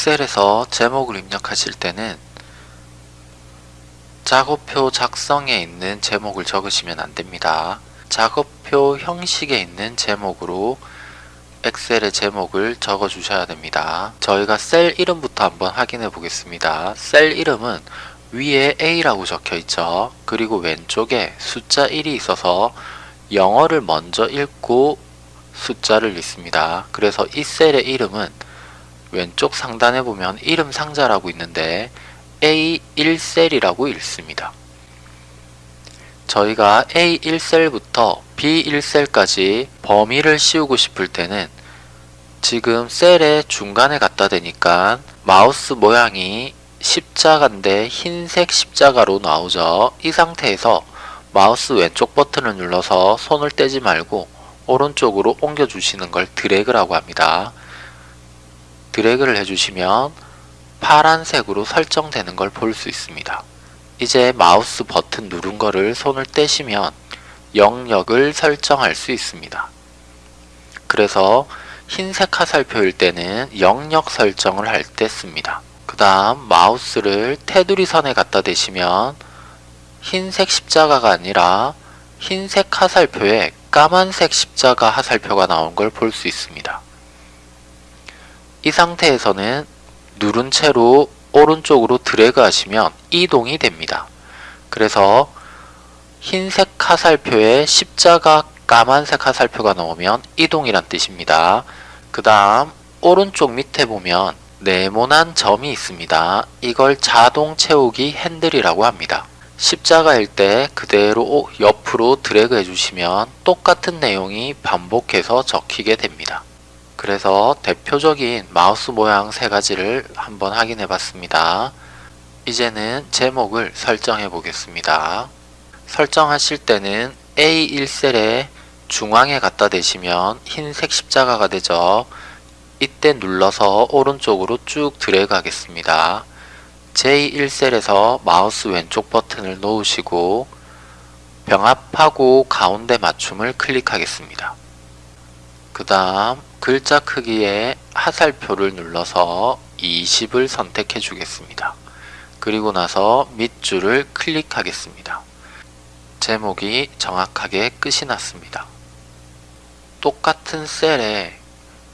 엑셀에서 제목을 입력하실 때는 작업표 작성에 있는 제목을 적으시면 안됩니다. 작업표 형식에 있는 제목으로 엑셀의 제목을 적어 주셔야 됩니다. 저희가 셀 이름부터 한번 확인해 보겠습니다. 셀 이름은 위에 A라고 적혀 있죠. 그리고 왼쪽에 숫자 1이 있어서 영어를 먼저 읽고 숫자를 읽습니다. 그래서 이 셀의 이름은 왼쪽 상단에 보면 이름 상자라고 있는데 A1셀이라고 읽습니다. 저희가 A1셀부터 B1셀까지 범위를 씌우고 싶을 때는 지금 셀의 중간에 갖다 대니까 마우스 모양이 십자가인데 흰색 십자가로 나오죠. 이 상태에서 마우스 왼쪽 버튼을 눌러서 손을 떼지 말고 오른쪽으로 옮겨 주시는 걸 드래그라고 합니다. 드래그를 해주시면 파란색으로 설정되는 걸 볼 수 있습니다. 이제 마우스 버튼 누른 거를 손을 떼시면 영역을 설정할 수 있습니다. 그래서 흰색 화살표일 때는 영역 설정을 할 때 씁니다. 그 다음 마우스를 테두리 선에 갖다 대시면 흰색 십자가가 아니라 흰색 화살표에 까만색 십자가 화살표가 나온 걸 볼 수 있습니다. 이 상태에서는 누른 채로 오른쪽으로 드래그 하시면 이동이 됩니다. 그래서 흰색 화살표에 십자가 까만색 화살표가 나오면 이동이란 뜻입니다. 그 다음 오른쪽 밑에 보면 네모난 점이 있습니다. 이걸 자동 채우기 핸들이라고 합니다. 십자가일 때 그대로 옆으로 드래그 해주시면 똑같은 내용이 반복해서 적히게 됩니다. 그래서 대표적인 마우스 모양 세 가지를 한번 확인해 봤습니다. 이제는 제목을 설정해 보겠습니다. 설정하실 때는 A1셀에 중앙에 갖다 대시면 흰색 십자가가 되죠. 이때 눌러서 오른쪽으로 쭉 드래그 하겠습니다. J1셀에서 마우스 왼쪽 버튼을 놓으시고 병합하고 가운데 맞춤을 클릭하겠습니다. 그 다음 글자 크기의 하살표를 눌러서 20을 선택해 주겠습니다. 그리고 나서 밑줄을 클릭하겠습니다. 제목이 정확하게 끝이 났습니다. 똑같은 셀에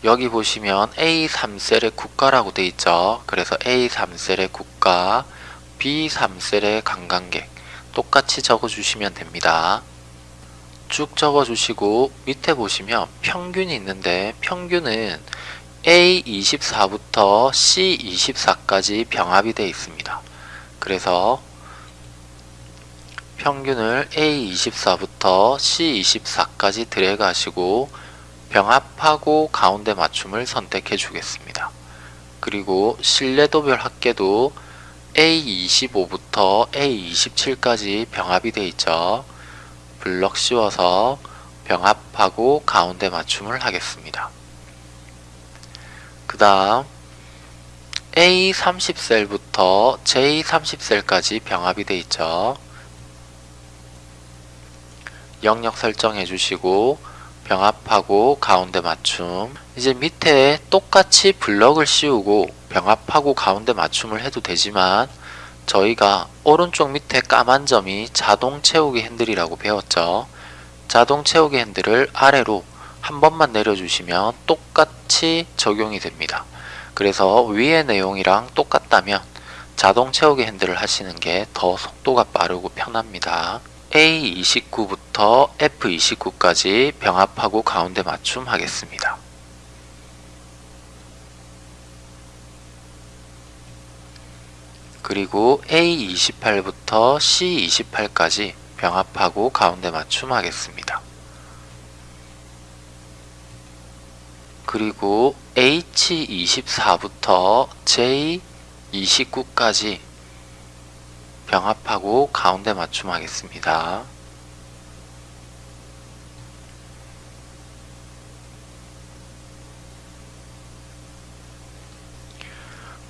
여기 보시면 A3셀의 국가라고 되어 있죠. 그래서 A3셀의 국가, B3셀의 관광객 똑같이 적어주시면 됩니다. 쭉 적어주시고 밑에 보시면 평균이 있는데 평균은 A24부터 C24까지 병합이 되어 있습니다. 그래서 평균을 A24부터 C24까지 드래그 하시고 병합하고 가운데 맞춤을 선택해 주겠습니다. 그리고 신뢰도별 합계도 A25부터 A27까지 병합이 되어 있죠. 블럭 씌워서 병합하고 가운데 맞춤을 하겠습니다. 그 다음 A30셀부터 J30셀까지 병합이 되어 있죠. 영역 설정해 주시고 병합하고 가운데 맞춤 이제 밑에 똑같이 블럭을 씌우고 병합하고 가운데 맞춤을 해도 되지만 저희가 오른쪽 밑에 까만 점이 자동 채우기 핸들이라고 배웠죠. 자동 채우기 핸들을 아래로 한 번만 내려주시면 똑같이 적용이 됩니다. 그래서 위의 내용이랑 똑같다면 자동 채우기 핸들을 하시는 게 더 속도가 빠르고 편합니다. A29부터 F29까지 병합하고 가운데 맞춤 하겠습니다. 그리고 A28부터 C28까지 병합하고 가운데 맞춤 하겠습니다. 그리고 H24부터 J29까지 병합하고 가운데 맞춤 하겠습니다.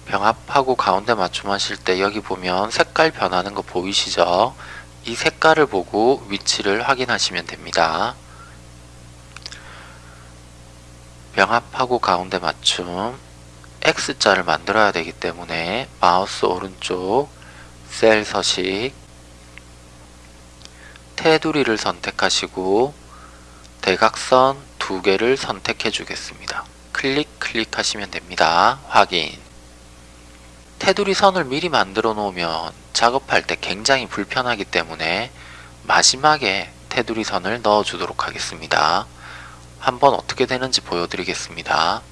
병합하고 가운데 맞춤 하실 때 여기 보면 색깔 변하는 거 보이시죠? 이 색깔을 보고 위치를 확인하시면 됩니다. 병합하고 가운데 맞춤 X자를 만들어야 되기 때문에 마우스 오른쪽 셀 서식 테두리를 선택하시고 대각선 두 개를 선택해 주겠습니다. 클릭 클릭하시면 됩니다. 확인 테두리 선을 미리 만들어 놓으면 작업할 때 굉장히 불편하기 때문에 마지막에 테두리 선을 넣어 주도록 하겠습니다. 한번 어떻게 되는지 보여드리겠습니다.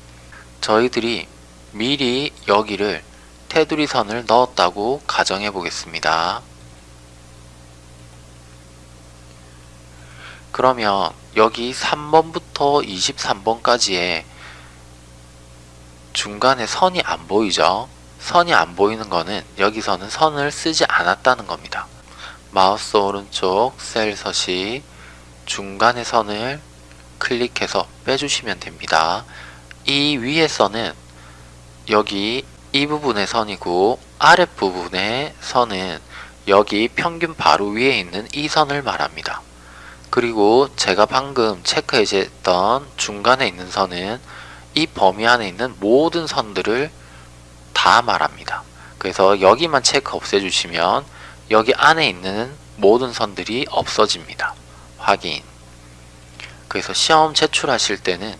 저희들이 미리 여기를 테두리 선을 넣었다고 가정해 보겠습니다. 그러면 여기 3번부터 23번까지의 중간에 선이 안 보이죠? 선이 안 보이는 거는 여기서는 선을 쓰지 않았다는 겁니다. 마우스 오른쪽 셀 서식 중간의 선을 클릭해서 빼주시면 됩니다. 이 위에 선은 여기 이 부분의 선이고 아랫부분의 선은 여기 평균 바로 위에 있는 이 선을 말합니다. 그리고 제가 방금 체크해제했던 중간에 있는 선은 이 범위 안에 있는 모든 선들을 다 말합니다. 그래서 여기만 체크 없애주시면 여기 안에 있는 모든 선들이 없어집니다. 확인 그래서 시험 제출하실 때는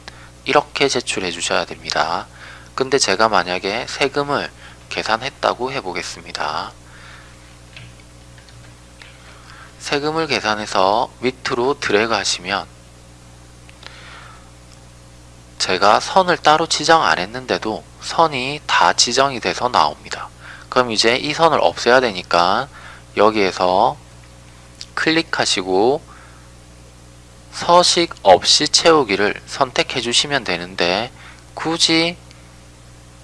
이렇게 제출해 주셔야 됩니다. 근데 제가 만약에 세금을 계산했다고 해보겠습니다. 세금을 계산해서 밑으로 드래그 하시면 제가 선을 따로 지정 안 했는데도 선이 다 지정이 돼서 나옵니다. 그럼 이제 이 선을 없애야 되니까 여기에서 클릭하시고 서식 없이 채우기를 선택해 주시면 되는데 굳이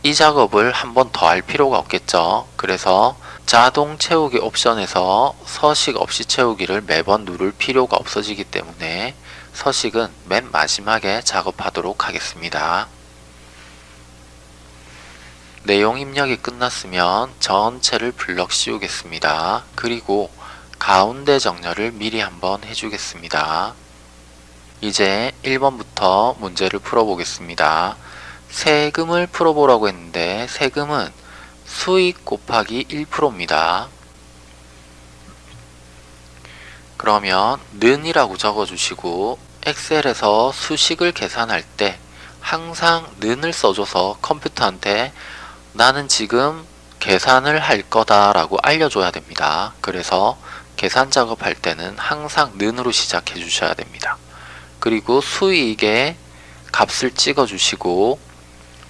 이 작업을 한 번 더 할 필요가 없겠죠. 그래서 자동 채우기 옵션에서 서식 없이 채우기를 매번 누를 필요가 없어지기 때문에 서식은 맨 마지막에 작업하도록 하겠습니다. 내용 입력이 끝났으면 전체를 블럭 씌우겠습니다. 그리고 가운데 정렬을 미리 한번 해주겠습니다. 이제 1번부터 문제를 풀어보겠습니다. 세금을 풀어보라고 했는데 세금은 수익 곱하기 1%입니다. 그러면 는이라고 적어주시고 엑셀에서 수식을 계산할 때 항상 는을 써줘서 컴퓨터한테 나는 지금 계산을 할 거다 라고 알려줘야 됩니다. 그래서 계산 작업할 때는 항상 는으로 시작해 주셔야 됩니다. 그리고 수익의 값을 찍어 주시고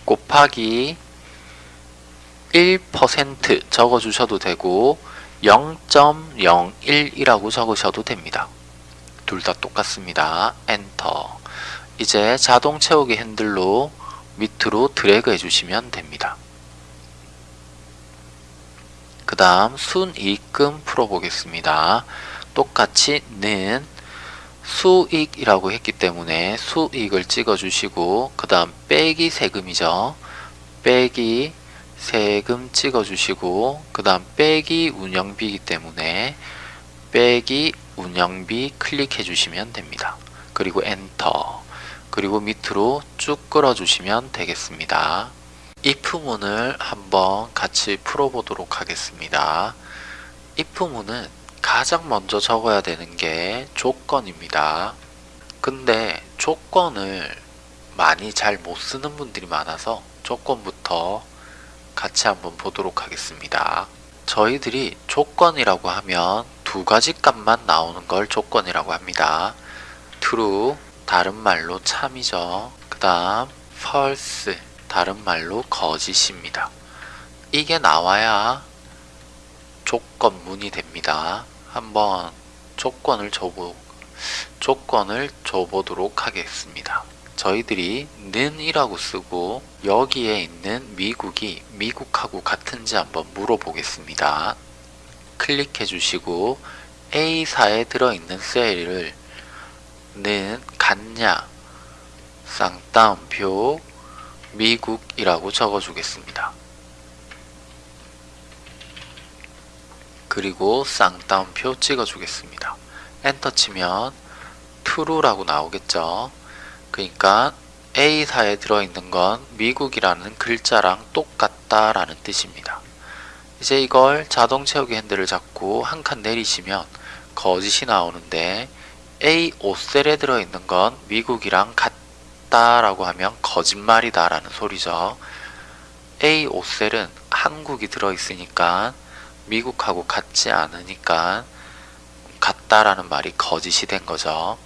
곱하기 1% 적어 주셔도 되고 0.01이라고 적으셔도 됩니다. 둘 다 똑같습니다. 엔터 이제 자동 채우기 핸들로 밑으로 드래그 해주시면 됩니다. 그 다음 순이익금 풀어보겠습니다. 똑같이 는 수익이라고 했기 때문에 수익을 찍어주시고 그 다음 빼기 세금이죠. 빼기 세금 찍어주시고 그 다음 빼기 운영비이기 때문에 빼기 운영비 클릭해 주시면 됩니다. 그리고 엔터 그리고 밑으로 쭉 끌어 주시면 되겠습니다. if문을 한번 같이 풀어보도록 하겠습니다. if문은 가장 먼저 적어야 되는 게 조건입니다. 근데 조건을 많이 잘 못 쓰는 분들이 많아서 조건부터 같이 한번 보도록 하겠습니다. 저희들이 조건이라고 하면 두 가지 값만 나오는 걸 조건이라고 합니다. true, 다른 말로 참이죠. 그 다음 false, 다른 말로 거짓입니다. 이게 나와야 조건문이 됩니다. 한번 조건을 줘보, 조건을 줘보도록 하겠습니다. 저희들이 는이라고 쓰고 여기에 있는 미국이 미국하고 같은지 한번 물어보겠습니다. 클릭해 주시고 A사에 들어있는 셀을 는 같냐 쌍따옴표 미국이라고 적어주겠습니다. 그리고 쌍따옴표 찍어주겠습니다. 엔터 치면 true라고 나오겠죠. 그러니까 A사에 들어있는 건 미국이라는 글자랑 똑같다라는 뜻입니다. 이제 이걸 자동 채우기 핸들을 잡고 한 칸 내리시면 거짓이 나오는데 A 5셀에 들어있는 건 미국이랑 같다라고 하면 거짓말이다 라는 소리죠. A 5셀은 한국이 들어있으니까 미국하고 같지 않으니까 같다라는 말이 거짓이 된 거죠.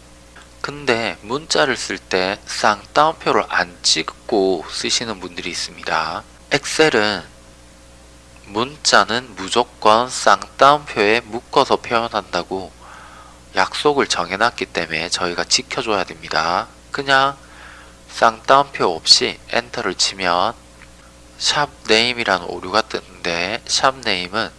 근데 문자를 쓸 때 쌍따옴표를 안 찍고 쓰시는 분들이 있습니다. 엑셀은 문자는 무조건 쌍따옴표에 묶어서 표현한다고 약속을 정해놨기 때문에 저희가 지켜줘야 됩니다. 그냥 쌍따옴표 없이 enter를 치면 sharp name이라는 오류가 뜨는데 sharp name은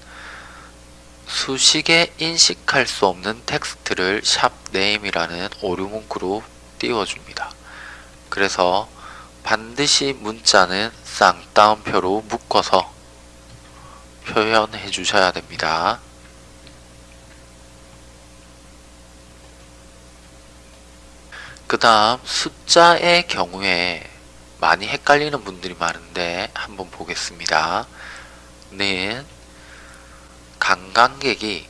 수식에 인식할 수 없는 텍스트를 sharp name이라는 오류 문구로 띄워줍니다. 그래서 반드시 문자는 쌍따옴표로 묶어서 표현해 주셔야 됩니다. 그 다음 숫자의 경우에 많이 헷갈리는 분들이 많은데 한번 보겠습니다. 는 관광객이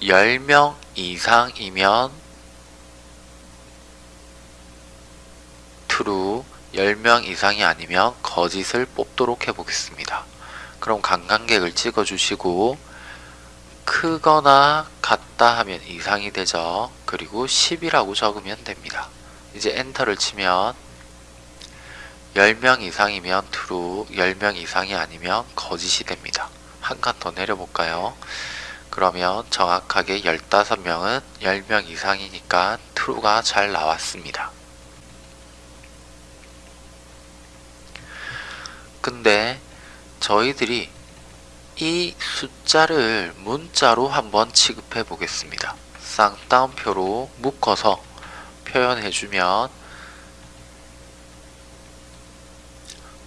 10명 이상이면 true, 10명 이상이 아니면 거짓을 뽑도록 해보겠습니다. 그럼 관광객을 찍어주시고 크거나 같다 하면 이상이 되죠. 그리고 10이라고 적으면 됩니다. 이제 엔터를 치면 10명 이상이면 true, 10명 이상이 아니면 거짓이 됩니다. 한 칸 더 내려볼까요? 그러면 정확하게 15명은 10명 이상이니까 true가 잘 나왔습니다. 근데 저희들이 이 숫자를 문자로 한번 취급해 보겠습니다. 쌍따옴표로 묶어서 표현해 주면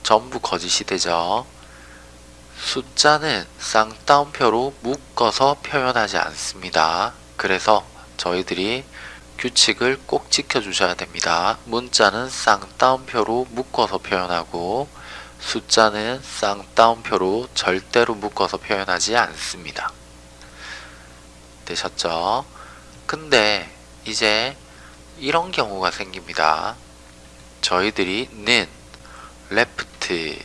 전부 거짓이 되죠. 숫자는 쌍따옴표로 묶어서 표현하지 않습니다. 그래서 저희들이 규칙을 꼭 지켜주셔야 됩니다. 문자는 쌍따옴표로 묶어서 표현하고 숫자는 쌍따옴표로 절대로 묶어서 표현하지 않습니다. 되셨죠? 근데 이제 이런 경우가 생깁니다. 저희들이 는, left,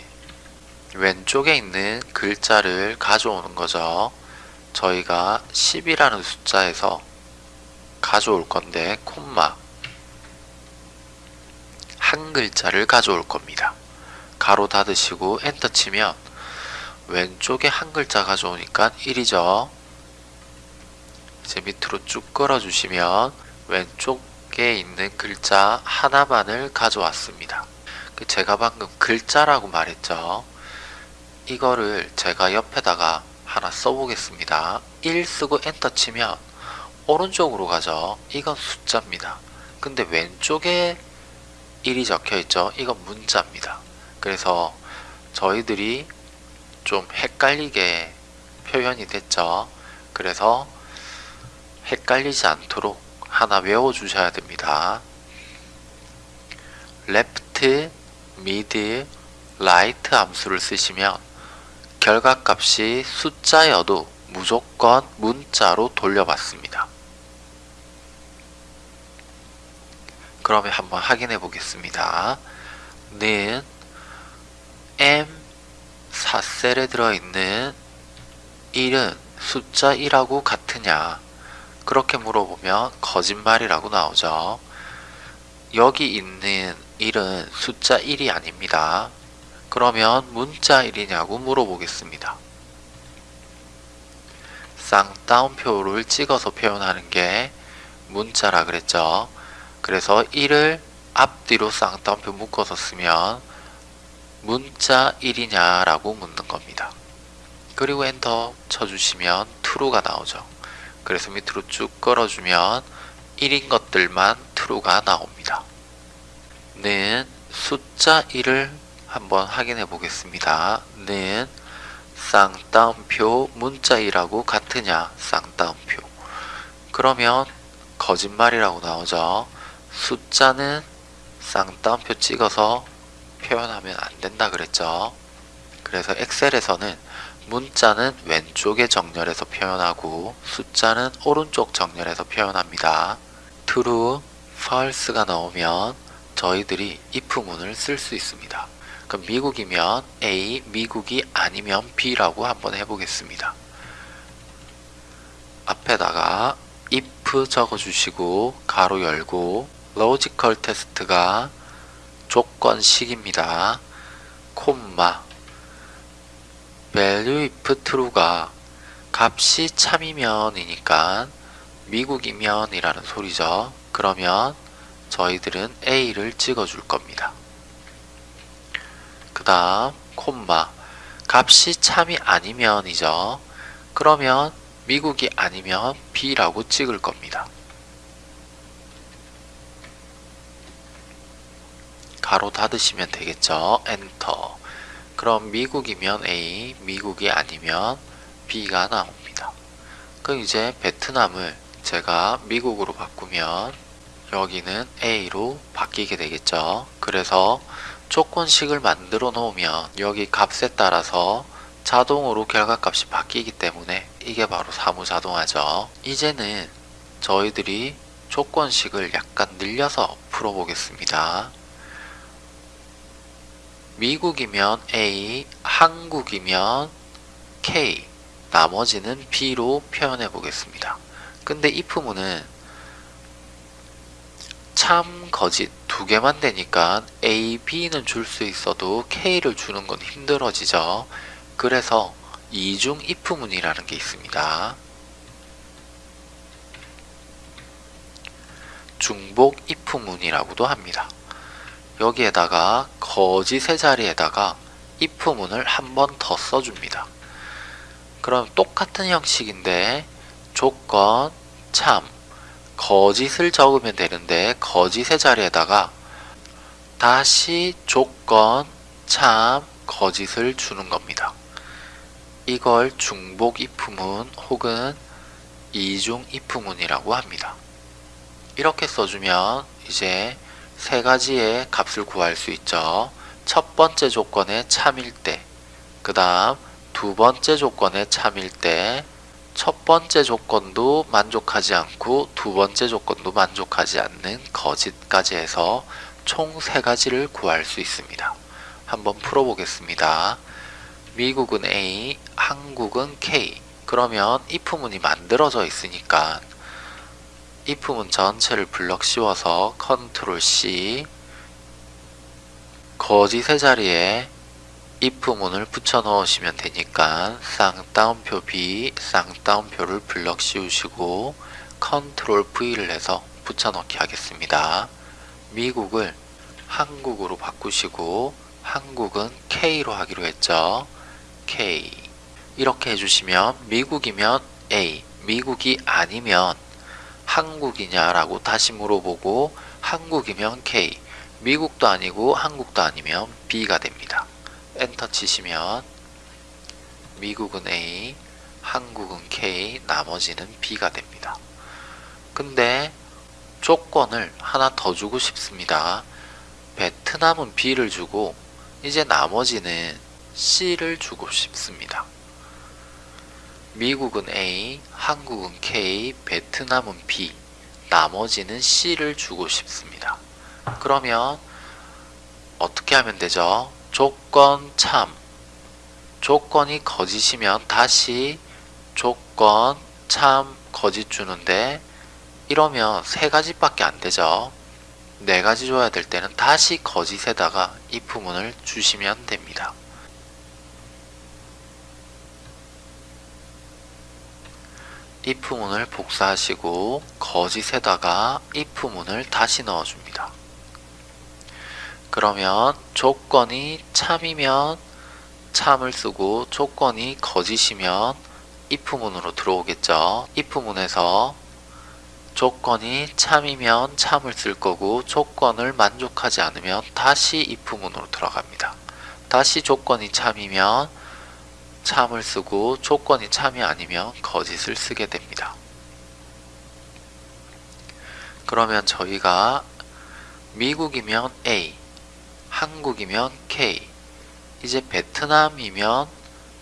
왼쪽에 있는 글자를 가져오는 거죠. 저희가 10이라는 숫자에서 가져올 건데 콤마 한 글자를 가져올 겁니다. 가로 닫으시고 엔터 치면 왼쪽에 한 글자 가져오니까 1이죠. 이제 밑으로 쭉 끌어주시면 왼쪽에 있는 글자 하나만을 가져왔습니다. 그 제가 방금 글자라고 말했죠. 이거를 제가 옆에다가 하나 써보겠습니다. 1 쓰고 엔터 치면 오른쪽으로 가죠. 이건 숫자입니다. 근데 왼쪽에 1이 적혀 있죠. 이건 문자입니다. 그래서 저희들이 좀 헷갈리게 표현이 됐죠. 그래서 헷갈리지 않도록 하나 외워주셔야 됩니다. left, mid, right 함수를 쓰시면 결과값이 숫자여도 무조건 문자로 돌려받습니다. 그러면 한번 확인해 보겠습니다. 는 M4셀에 들어있는 1은 숫자 1하고 같으냐 그렇게 물어보면 거짓말이라고 나오죠. 여기 있는 1은 숫자 1이 아닙니다. 그러면 문자 1이냐고 물어보겠습니다. 쌍따옴표를 찍어서 표현하는 게 문자라 그랬죠. 그래서 1을 앞뒤로 쌍따옴표 묶어서 쓰면 문자 1이냐 라고 묻는 겁니다. 그리고 엔터 쳐주시면 true가 나오죠. 그래서 밑으로 쭉 끌어주면 1인 것들만 true가 나옵니다. 는 숫자 1을 한번 확인해 보겠습니다. 는 쌍따옴표 문자 1하고 같으냐 쌍따옴표 그러면 거짓말이라고 나오죠. 숫자는 쌍따옴표 찍어서 표현하면 안 된다 그랬죠. 그래서 엑셀에서는 문자는 왼쪽에 정렬해서 표현하고 숫자는 오른쪽 정렬해서 표현합니다. true, false가 나오면 저희들이 if문을 쓸 수 있습니다. 그럼 미국이면 A, 미국이 아니면 B라고 한번 해보겠습니다. 앞에다가 if 적어주시고 가로 열고 logical test가 조건식입니다. 콤마 value if true가 값이 참이면 이니까 미국이면 이라는 소리죠. 그러면 저희들은 A를 찍어줄 겁니다. 그 다음 콤마 값이 참이 아니면이죠. 그러면 미국이 아니면 B라고 찍을 겁니다. 가로 닫으시면 되겠죠. 엔터. 그럼 미국이면 A, 미국이 아니면 B가 나옵니다. 그럼 이제 베트남을 제가 미국으로 바꾸면 여기는 A로 바뀌게 되겠죠. 그래서 조건식을 만들어 놓으면 여기 값에 따라서 자동으로 결과값이 바뀌기 때문에 이게 바로 사무자동화죠. 이제는 저희들이 조건식을 약간 늘려서 풀어보겠습니다. 미국이면 A, 한국이면 K, 나머지는 B로 표현해 보겠습니다. 근데 if문은 참, 거짓 두 개만 되니까 A, B는 줄 수 있어도 K를 주는 건 힘들어지죠. 그래서 이중 if문이라는 게 있습니다. 중복 if문이라고도 합니다. 여기에다가 거짓의 자리에다가 if문을 한 번 더 써줍니다. 그럼 똑같은 형식인데 조건, 참, 거짓을 적으면 되는데 거짓의 자리에다가 다시 조건, 참, 거짓을 주는 겁니다. 이걸 중복 if문 혹은 이중 if문이라고 합니다. 이렇게 써주면 이제 세 가지의 값을 구할 수 있죠. 첫 번째 조건의 참일 때, 그 다음 두 번째 조건의 참일 때, 첫 번째 조건도 만족하지 않고 두 번째 조건도 만족하지 않는 거짓까지 해서 총 세 가지를 구할 수 있습니다. 한번 풀어보겠습니다. 미국은 A, 한국은 K. 그러면 if문이 만들어져 있으니까 if문 전체를 블럭 씌워서 컨트롤 C 거짓의 자리에 if문을 붙여 넣으시면 되니까 쌍따옴표 B, 쌍따옴표를 블럭 씌우시고 컨트롤 V를 해서 붙여 넣기 하겠습니다. 미국을 한국으로 바꾸시고 한국은 K로 하기로 했죠. K 이렇게 해주시면 미국이면 A, 미국이 아니면 한국이냐라고 다시 물어보고 한국이면 K, 미국도 아니고 한국도 아니면 B가 됩니다. 엔터 치시면 미국은 A, 한국은 K, 나머지는 B가 됩니다. 근데 조건을 하나 더 주고 싶습니다. 베트남은 B를 주고 이제 나머지는 C를 주고 싶습니다. 미국은 A, 한국은 K, 베트남은 B, 나머지는 C를 주고 싶습니다. 그러면 어떻게 하면 되죠? 조건 참 조건이 거짓이면 다시 조건 참 거짓 주는데 이러면 세 가지밖에 안 되죠. 네 가지 줘야 될 때는 다시 거짓에다가 if문을 주시면 됩니다. if문을 복사하시고 거짓에다가 if문을 다시 넣어줍니다. 그러면 조건이 참이면 참을 쓰고 조건이 거짓이면 if문으로 들어오겠죠. if문에서 조건이 참이면 참을 쓸 거고 조건을 만족하지 않으면 다시 if문으로 들어갑니다. 다시 조건이 참이면 참을 쓰고 조건이 참이 아니면 거짓을 쓰게 됩니다. 그러면 저희가 미국이면 A, 한국이면 K, 이제 베트남이면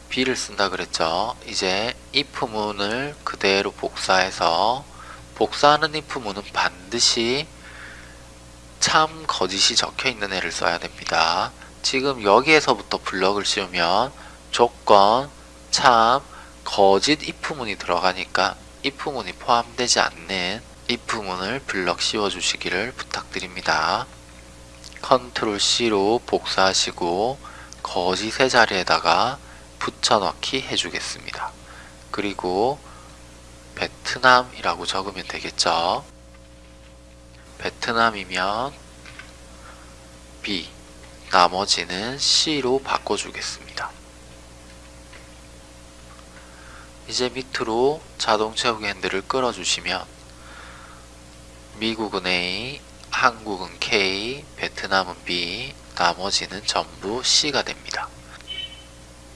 B를 쓴다 그랬죠. 이제 if문을 그대로 복사해서 복사하는 if문은 반드시 참 거짓이 적혀 있는 애를 써야 됩니다. 지금 여기에서부터 블럭을 씌우면 조건, 참, 거짓 if문이 들어가니까 if문이 포함되지 않는 if문을 블럭 씌워 주시기를 부탁드립니다. 컨트롤 C로 복사하시고 거짓의 자리에다가 붙여넣기 해주겠습니다. 그리고 베트남이라고 적으면 되겠죠. 베트남이면 B, 나머지는 C로 바꿔주겠습니다. 이제 밑으로 자동 채우기 핸들을 끌어주시면 미국은 A, 한국은 K, 베트남은 B, 나머지는 전부 C가 됩니다.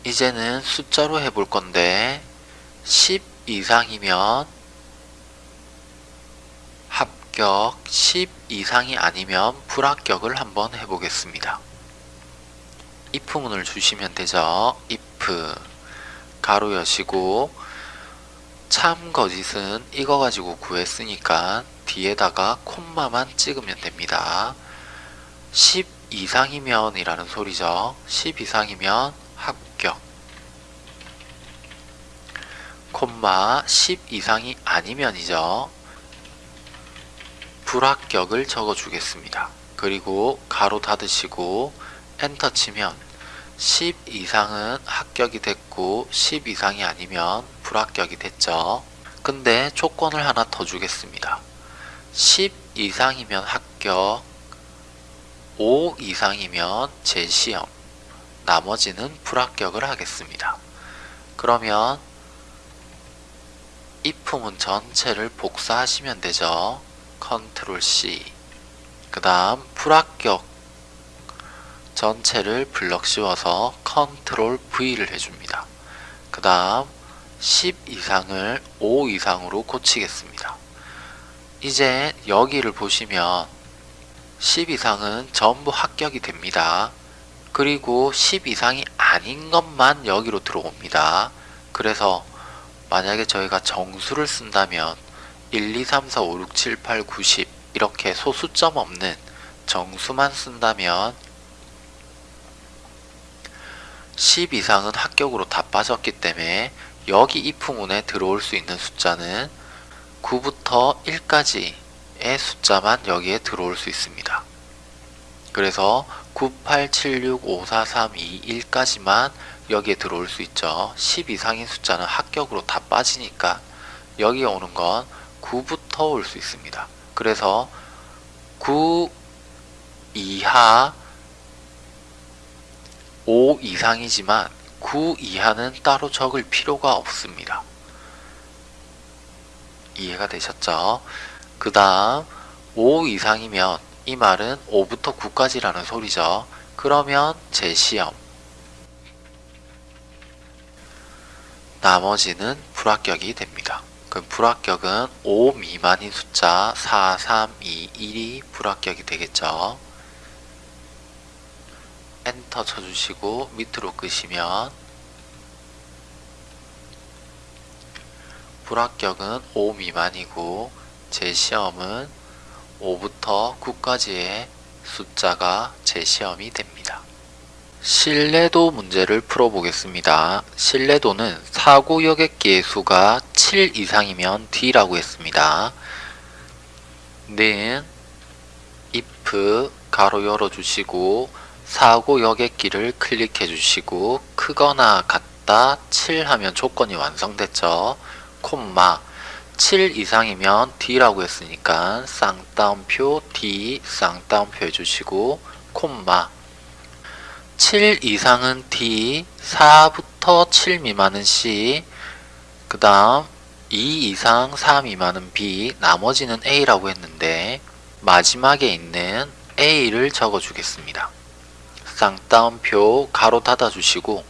이제는 숫자로 해볼 건데 10 이상이면 합격, 10 이상이 아니면 불합격을 한번 해보겠습니다. if문을 주시면 되죠. if 가로 여시고 참 거짓은 이거 가지고 구했으니까 뒤에다가 콤마만 찍으면 됩니다. 10 이상이면 이라는 소리죠. 10 이상이면 합격 콤마 10 이상이 아니면이죠. 불합격을 적어 주겠습니다. 그리고 가로 닫으시고 엔터 치면 10 이상은 합격이 됐고 10 이상이 아니면 불합격이 됐죠. 근데 조건을 하나 더 주겠습니다. 10 이상이면 합격, 5 이상이면 재시험, 나머지는 불합격을 하겠습니다. 그러면 if문 전체를 복사하시면 되죠. control C 그 다음 불합격 전체를 블럭 씌워서 control V를 해줍니다. 그 다음 10 이상을 5 이상으로 고치겠습니다. 이제 여기를 보시면 10 이상은 전부 합격이 됩니다. 그리고 10 이상이 아닌 것만 여기로 들어옵니다. 그래서 만약에 저희가 정수를 쓴다면 1, 2, 3, 4, 5, 6, 7, 8, 9, 10 이렇게 소수점 없는 정수만 쓴다면 10 이상은 합격으로 다 빠졌기 때문에 여기 if문에 들어올 수 있는 숫자는 9부터 1까지의 숫자만 여기에 들어올 수 있습니다. 그래서 98765432 1까지만 여기에 들어올 수 있죠. 10 이상인 숫자는 합격으로 다 빠지니까 여기에 오는 건 9부터 올 수 있습니다. 그래서 9 이하 5 이상이지만 9 이하는 따로 적을 필요가 없습니다. 이해가 되셨죠? 그 다음 5 이상이면 이 말은 5부터 9까지라는 소리죠. 그러면 재시험 나머지는 불합격이 됩니다. 그럼 불합격은 5 미만인 숫자 4, 3, 2, 1이 불합격이 되겠죠. 엔터 쳐주시고 밑으로 끄시면 불합격은 5 미만이고 제 시험은 5부터 9까지의 숫자가 제 시험이 됩니다. 신뢰도 문제를 풀어보겠습니다. 신뢰도는 사고 여객기의 수가 7 이상이면 D라고 했습니다. 는 if 가로 열어주시고 사고 여객기를 클릭해 주시고 크거나 같다 7 하면 조건이 완성됐죠. 콤마 7 이상이면 D라고 했으니까 쌍따옴표 D 쌍따옴표 해주시고 콤마 7 이상은 D 4부터 7 미만은 C 그 다음 2 이상 4 미만은 B 나머지는 A라고 했는데 마지막에 있는 A를 적어 주겠습니다. 쌍따옴표 가로 닫아 주시고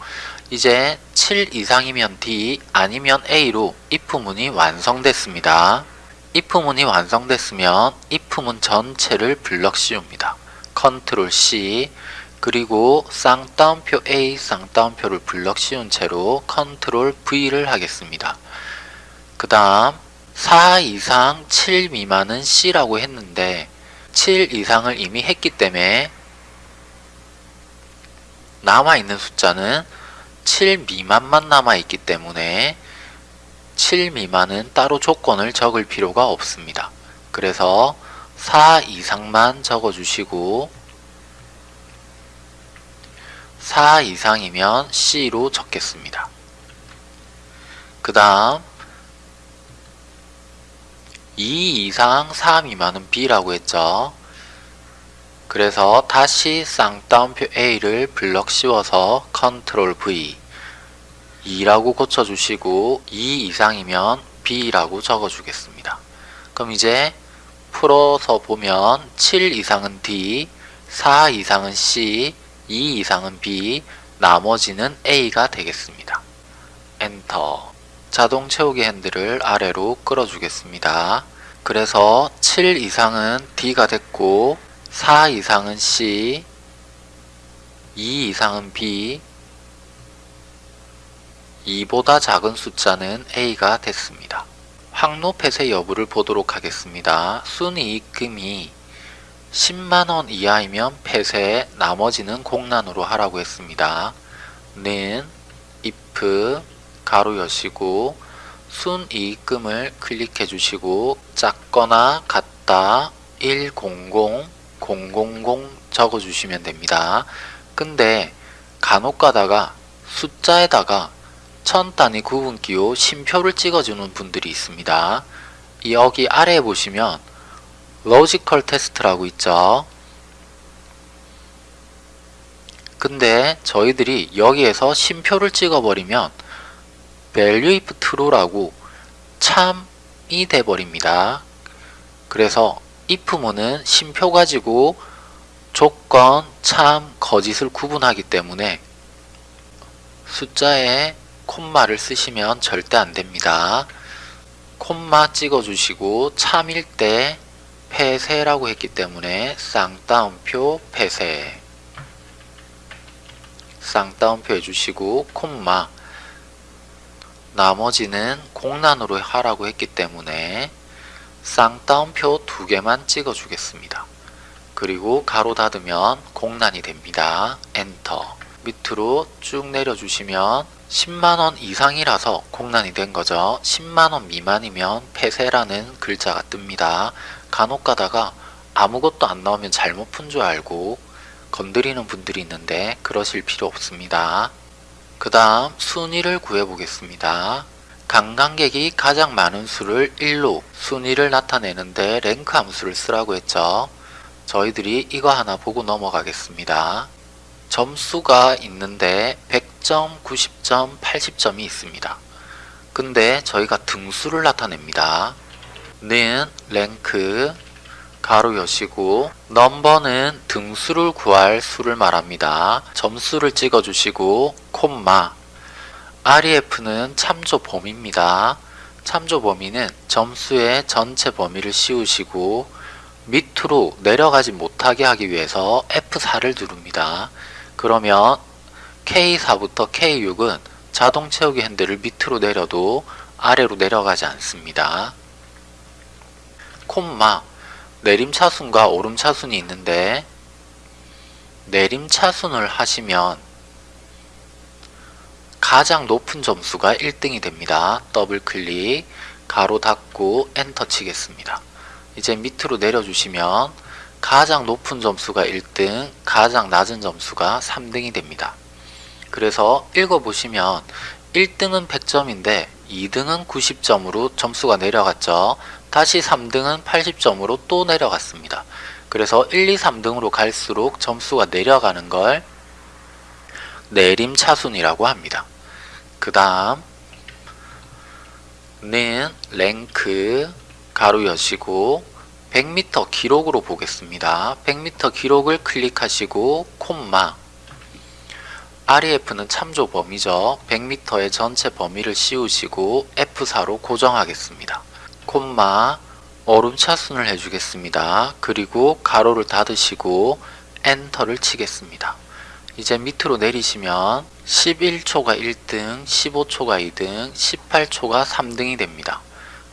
이제 7 이상이면 D 아니면 A로 if문이 완성됐습니다. if문이 완성됐으면 if문 전체를 블럭 씌웁니다. control C 그리고 쌍따옴표 A, 쌍따옴표를 블럭 씌운 채로 control V를 하겠습니다. 그 다음 4 이상 7 미만은 C라고 했는데 7 이상을 이미 했기 때문에 남아있는 숫자는 7 미만만 남아있기 때문에 7 미만은 따로 조건을 적을 필요가 없습니다. 그래서 4 이상만 적어주시고 4 이상이면 C로 적겠습니다. 그 다음 2 이상 4 미만은 B라고 했죠. 그래서 다시 쌍따옴표 A를 블럭 씌워서 control V 2라고 고쳐주시고 2 이상이면 B라고 적어주겠습니다. 그럼 이제 풀어서 보면 7 이상은 D, 4 이상은 C, 2 이상은 B, 나머지는 A가 되겠습니다. 엔터 자동 채우기 핸들을 아래로 끌어주겠습니다. 그래서 7 이상은 D가 됐고 4 이상은 C, 2 이상은 B, 2보다 작은 숫자는 A가 됐습니다. 확로 폐쇄 여부를 보도록 하겠습니다. 순이익금이 10만원 이하이면 폐쇄, 나머지는 공란으로 하라고 했습니다. 는 if 괄호 여시고 순이익금을 클릭해 주시고 작거나 같다 100 000 적어 주시면 됩니다. 근데 간혹 가다가 숫자에다가 천 단위 구분 기호 쉼표를 찍어주는 분들이 있습니다. 여기 아래에 보시면 logical test라고 있죠. 근데 저희들이 여기에서 심표를 찍어버리면 value if true라고 참이 돼버립니다. 그래서 if문은 심표 가지고 조건, 참, 거짓을 구분하기 때문에 숫자에 콤마를 쓰시면 절대 안됩니다. 콤마 찍어주시고 참일 때 폐쇄라고 했기 때문에 쌍따옴표 폐쇄 쌍따옴표 해주시고 콤마 나머지는 공란으로 하라고 했기 때문에 쌍따옴표 두 개만 찍어 주겠습니다. 그리고 가로 닫으면 공란이 됩니다. 엔터 밑으로 쭉 내려주시면 10만원 이상이라서 공란이 된 거죠. 10만원 미만이면 폐쇄라는 글자가 뜹니다. 간혹 가다가 아무것도 안 나오면 잘못 푼 줄 알고 건드리는 분들이 있는데 그러실 필요 없습니다. 그 다음 순위를 구해 보겠습니다. 관광객이 가장 많은 수를 1로 순위를 나타내는데 랭크 함수를 쓰라고 했죠. 저희들이 이거 하나 보고 넘어가겠습니다. 점수가 있는데 100점, 90점, 80점이 있습니다. 근데 저희가 등수를 나타냅니다. 는 랭크 가로 여시고 넘버는 등수를 구할 수를 말합니다. 점수를 찍어주시고 콤마 REF는 참조 범위입니다. 참조 범위는 점수의 전체 범위를 씌우시고 밑으로 내려가지 못하게 하기 위해서 F4를 누릅니다. 그러면 K4부터 K6은 자동 채우기 핸들을 밑으로 내려도 아래로 내려가지 않습니다. 콤마 내림차순과 오름차순이 있는데 내림차순을 하시면 가장 높은 점수가 1등이 됩니다. 더블 클릭 괄호 닫고 엔터 치겠습니다. 이제 밑으로 내려주시면 가장 높은 점수가 1등, 가장 낮은 점수가 3등이 됩니다. 그래서 읽어보시면 1등은 100점인데 2등은 90점으로 점수가 내려갔죠. 다시 3등은 80점으로 또 내려갔습니다. 그래서 1, 2, 3등으로 갈수록 점수가 내려가는 걸 내림차순이라고 합니다. 그 다음 는 랭크 가로 여시고 100m 기록으로 보겠습니다. 100m 기록을 클릭하시고 콤마 REF는 참조 범위죠. 100m의 전체 범위를 씌우시고 F4로 고정하겠습니다. 콤마 오름차순을 해주겠습니다. 그리고 가로를 닫으시고 엔터를 치겠습니다. 이제 밑으로 내리시면 11초가 1등, 15초가 2등, 18초가 3등이 됩니다.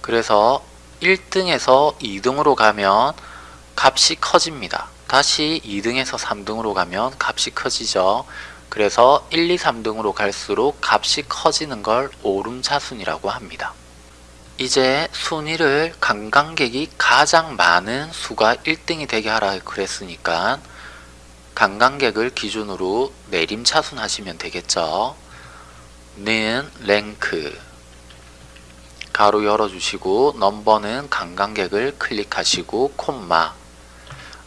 그래서 1등에서 2등으로 가면 값이 커집니다. 다시 2등에서 3등으로 가면 값이 커지죠. 그래서 1, 2, 3등으로 갈수록 값이 커지는 걸 오름차순이라고 합니다. 이제 순위를 관광객이 가장 많은 수가 1등이 되게 하라 그랬으니까 관광객을 기준으로 내림 차순 하시면 되겠죠. 는 랭크 가로 열어주시고 넘버는 관광객을 클릭하시고 콤마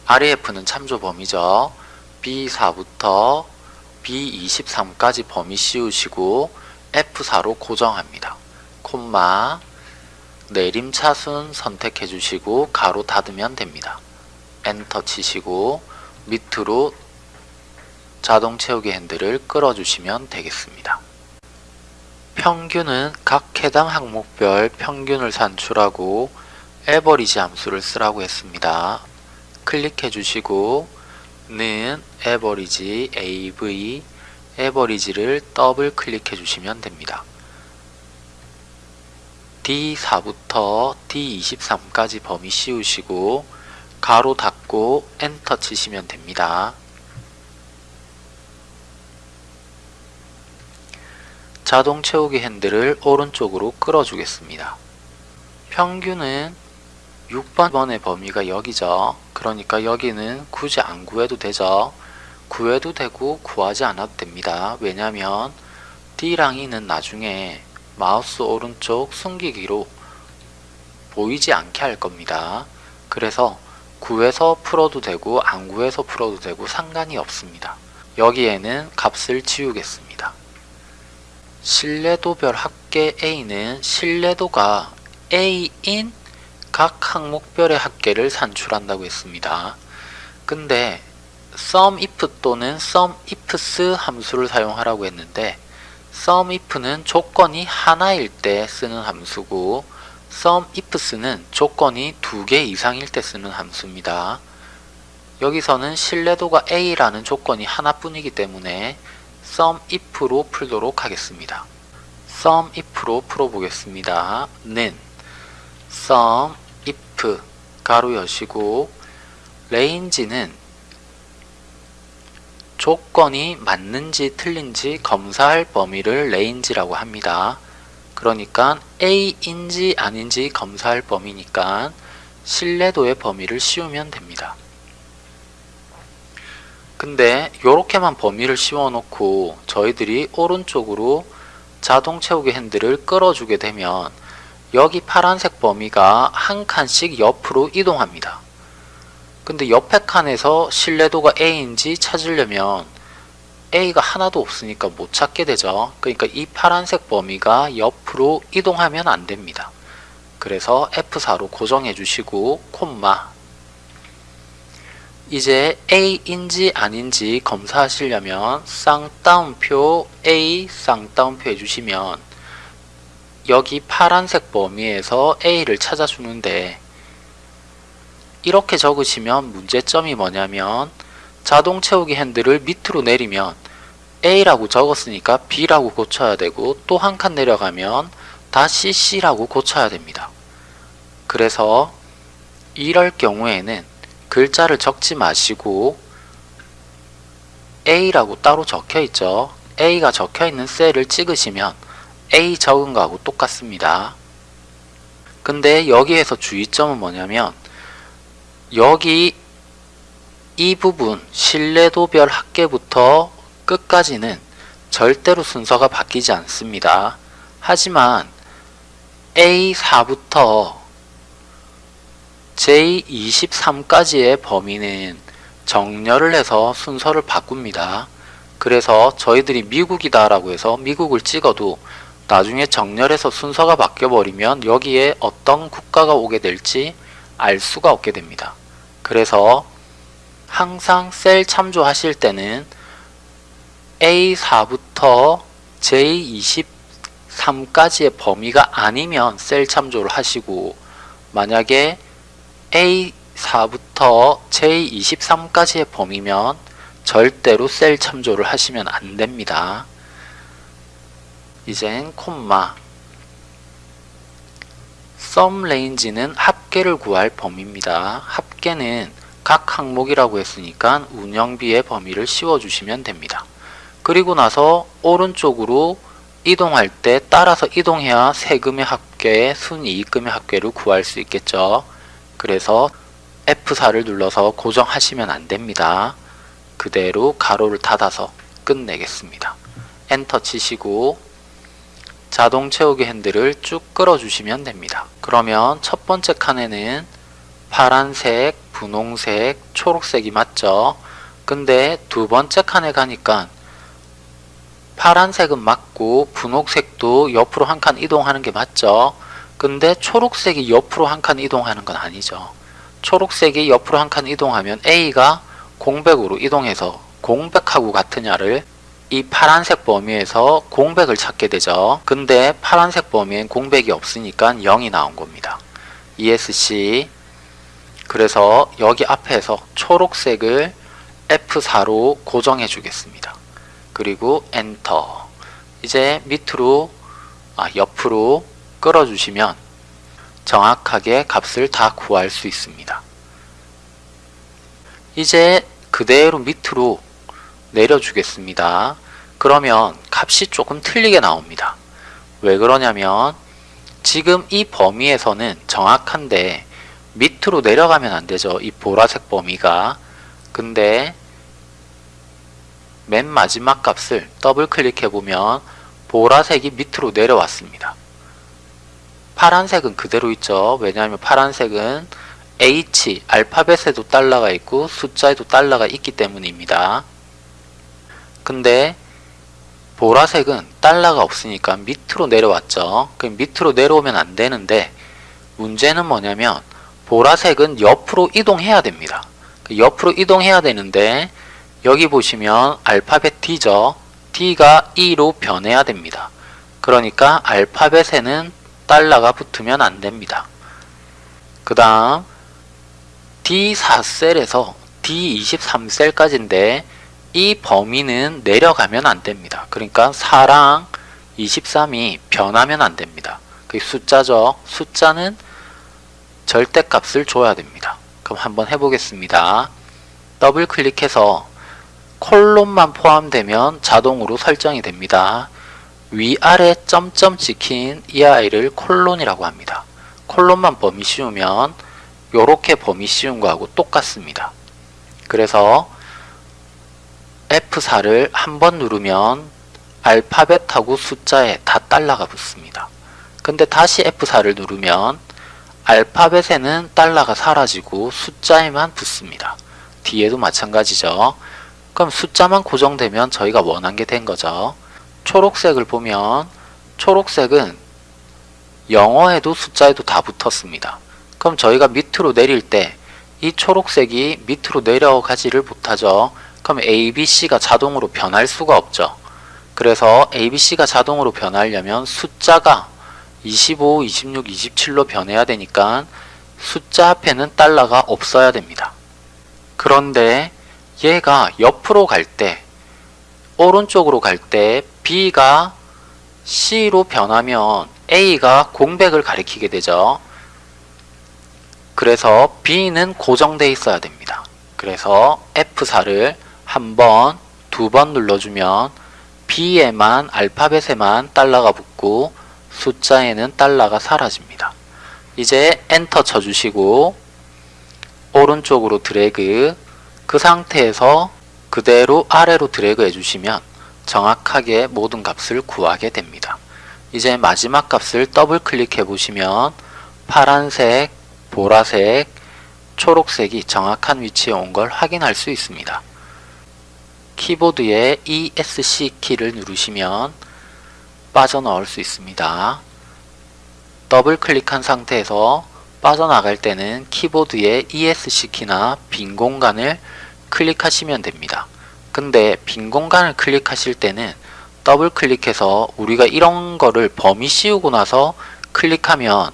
REF는 참조 범위죠. B4부터 B23까지 범위 씌우시고 F4로 고정합니다. 콤마 내림차순 선택해 주시고 가로 닫으면 됩니다. 엔터 치시고 밑으로 자동 채우기 핸들을 끌어주시면 되겠습니다. 평균은 각 해당 항목별 평균을 산출하고 AVERAGE 함수를 쓰라고 했습니다. 클릭해 주시고 는 에버리지 AV 에버리지를 더블 클릭해 주시면 됩니다. D4부터 D23까지 범위 씌우시고 괄호 닫고 엔터 치시면 됩니다. 자동 채우기 핸들을 오른쪽으로 끌어주겠습니다. 평균은 6번의 범위가 여기죠. 그러니까 여기는 굳이 안 구해도 되죠. 구해도 되고 구하지 않아도 됩니다. 왜냐면 D랑 E는 나중에 마우스 오른쪽 숨기기로 보이지 않게 할 겁니다. 그래서 구해서 풀어도 되고 안 구해서 풀어도 되고 상관이 없습니다. 여기에는 값을 지우겠습니다. 신뢰도별 합계 A는 신뢰도가 A인 각 항목별의 합계를 산출한다고 했습니다. 근데 SUMIF 또는 SUMIFS 함수를 사용하라고 했는데 SUMIF는 조건이 하나일 때 쓰는 함수고 SUMIFS는 조건이 두 개 이상일 때 쓰는 함수입니다. 여기서는 신뢰도가 A라는 조건이 하나뿐이기 때문에 SUMIF로 풀도록 하겠습니다. SUMIF로 풀어보겠습니다. 는 SUMIF 괄호 여시고 range는 조건이 맞는지 틀린지 검사할 범위를 range라고 합니다. 그러니까 A인지 아닌지 검사할 범위니까 신뢰도의 범위를 씌우면 됩니다. 근데 이렇게만 범위를 씌워 놓고 저희들이 오른쪽으로 자동 채우기 핸들을 끌어주게 되면 여기 파란색 범위가 한 칸씩 옆으로 이동합니다. 근데 옆에 칸에서 신뢰도가 A인지 찾으려면 A가 하나도 없으니까 못 찾게 되죠. 그러니까 이 파란색 범위가 옆으로 이동하면 안 됩니다. 그래서 F4로 고정해 주시고 콤마 이제 A인지 아닌지 검사하시려면 쌍따옴표 A 쌍따옴표 해주시면 여기 파란색 범위에서 A를 찾아주는데 이렇게 적으시면 문제점이 뭐냐면 자동 채우기 핸들을 밑으로 내리면 A라고 적었으니까 B라고 고쳐야 되고 또 한 칸 내려가면 다시 C라고 고쳐야 됩니다. 그래서 이럴 경우에는 글자를 적지 마시고 A라고 따로 적혀 있죠. A가 적혀 있는 셀을 찍으시면 A 적은 거하고 똑같습니다. 근데 여기에서 주의점은 뭐냐면 여기 이 부분 신뢰도별 합계부터 끝까지는 절대로 순서가 바뀌지 않습니다. 하지만 A4부터 J23까지의 범위는 정렬을 해서 순서를 바꿉니다. 그래서 저희들이 미국이다 라고 해서 미국을 찍어도 나중에 정렬해서 순서가 바뀌어버리면 여기에 어떤 국가가 오게 될지 알 수가 없게 됩니다. 그래서 항상 셀 참조하실 때는 A4부터 J23까지의 범위가 아니면 셀 참조를 하시고 만약에 A4부터 J23까지의 범위면 절대로 셀 참조를 하시면 안 됩니다. 이젠 콤마 sum range는 합계를 구할 범위입니다. 합계는 각 항목이라고 했으니까 운영비의 범위를 씌워주시면 됩니다. 그리고 나서 오른쪽으로 이동할 때 따라서 이동해야 세금의 합계, 순이익금의 합계를 구할 수 있겠죠. 그래서 F4를 눌러서 고정하시면 안 됩니다. 그대로 가로를 닫아서 끝내겠습니다. 엔터 치시고 자동 채우기 핸들을 쭉 끌어주시면 됩니다. 그러면 첫 번째 칸에는 파란색, 분홍색, 초록색이 맞죠? 근데 두 번째 칸에 가니까 파란색은 맞고 분홍색도 옆으로 한 칸 이동하는 게 맞죠? 근데 초록색이 옆으로 한 칸 이동하는 건 아니죠. 초록색이 옆으로 한 칸 이동하면 A가 공백으로 이동해서 공백하고 같으냐를 이 파란색 범위에서 공백을 찾게 되죠. 근데 파란색 범위엔 공백이 없으니까 0이 나온 겁니다. ESC 그래서 여기 앞에서 초록색을 F4로 고정해 주겠습니다. 그리고 엔터 이제 밑으로 아, 옆으로 끌어 주시면 정확하게 값을 다 구할 수 있습니다. 이제 그대로 밑으로 내려주겠습니다. 그러면 값이 조금 틀리게 나옵니다. 왜 그러냐면 지금 이 범위에서는 정확한데 밑으로 내려가면 안 되죠. 이 보라색 범위가. 근데 맨 마지막 값을 더블 클릭해 보면 보라색이 밑으로 내려왔습니다. 파란색은 그대로 있죠. 왜냐하면 파란색은 H, 알파벳에도 달러가 있고 숫자에도 달러가 있기 때문입니다. 근데 보라색은 달러가 없으니까 밑으로 내려왔죠. 그럼 밑으로 내려오면 안 되는데 문제는 뭐냐면 보라색은 옆으로 이동해야 됩니다. 그 옆으로 이동해야 되는데 여기 보시면 알파벳 D죠. D가 E로 변해야 됩니다. 그러니까 알파벳에는 달러가 붙으면 안 됩니다. 그 다음 D4셀에서 D23셀까지인데 이 범위는 내려가면 안 됩니다. 그러니까 4랑 23이 변하면 안 됩니다. 그 숫자죠. 숫자는 절대값을 줘야 됩니다. 그럼 한번 해보겠습니다. 더블 클릭해서 콜론만 포함되면 자동으로 설정이 됩니다. 위아래 점점 찍힌 이 아이를 콜론이라고 합니다. 콜론만 범위 씌우면 요렇게 범위 씌운 거하고 똑같습니다. 그래서 F4를 한 번 누르면 알파벳하고 숫자에 다 달러가 붙습니다. 근데 다시 F4를 누르면 알파벳에는 달러가 사라지고 숫자에만 붙습니다. 뒤에도 마찬가지죠. 그럼 숫자만 고정되면 저희가 원한 게 된 거죠. 초록색을 보면 초록색은 영어에도 숫자에도 다 붙었습니다. 그럼 저희가 밑으로 내릴 때 이 초록색이 밑으로 내려가지를 못하죠. 그럼 ABC가 자동으로 변할 수가 없죠. 그래서 ABC가 자동으로 변하려면 숫자가 25, 26, 27로 변해야 되니까 숫자 앞에는 달러가 없어야 됩니다. 그런데 얘가 옆으로 갈 때, 오른쪽으로 갈 때 B가 C로 변하면 A가 공백을 가리키게 되죠. 그래서 B는 고정되어 있어야 됩니다. 그래서 F4를 한 번, 두 번 눌러주면 B에만 알파벳에만 달러가 붙고 숫자에는 달러가 사라집니다. 이제 엔터 쳐주시고 오른쪽으로 드래그 그 상태에서 그대로 아래로 드래그 해주시면 정확하게 모든 값을 구하게 됩니다. 이제 마지막 값을 더블 클릭해 보시면 파란색, 보라색, 초록색이 정확한 위치에 온 걸 확인할 수 있습니다. 키보드에 ESC 키를 누르시면 빠져나올 수 있습니다. 더블 클릭한 상태에서 빠져나갈 때는 키보드의 ESC 키나 빈 공간을 클릭하시면 됩니다. 근데 빈 공간을 클릭하실 때는 더블 클릭해서 우리가 이런 거를 범위 씌우고 나서 클릭하면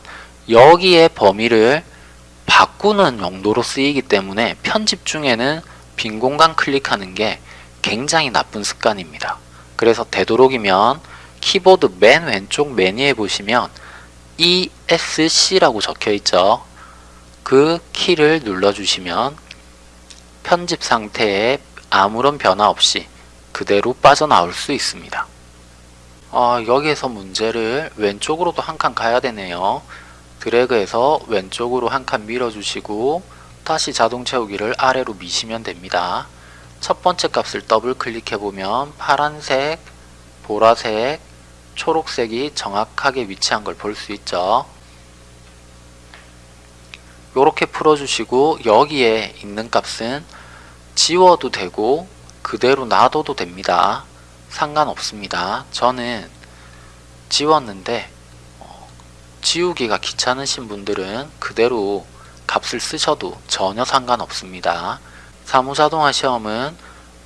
여기에 범위를 바꾸는 용도로 쓰이기 때문에 편집 중에는 빈 공간 클릭하는 게 굉장히 나쁜 습관입니다. 그래서 되도록이면 키보드 맨 왼쪽 메뉴에 보시면 ESC라고 적혀 있죠. 그 키를 눌러주시면 편집 상태에 아무런 변화 없이 그대로 빠져나올 수 있습니다. 어, 여기에서 문제를 왼쪽으로도 한 칸 가야 되네요. 드래그해서 왼쪽으로 한 칸 밀어주시고 다시 자동 채우기를 아래로 미시면 됩니다. 첫 번째 값을 더블 클릭해보면 파란색, 보라색, 초록색이 정확하게 위치한 걸 볼 수 있죠. 이렇게 풀어주시고 여기에 있는 값은 지워도 되고 그대로 놔둬도 됩니다. 상관없습니다. 저는 지웠는데 어, 지우기가 귀찮으신 분들은 그대로 값을 쓰셔도 전혀 상관없습니다. 사무자동화 시험은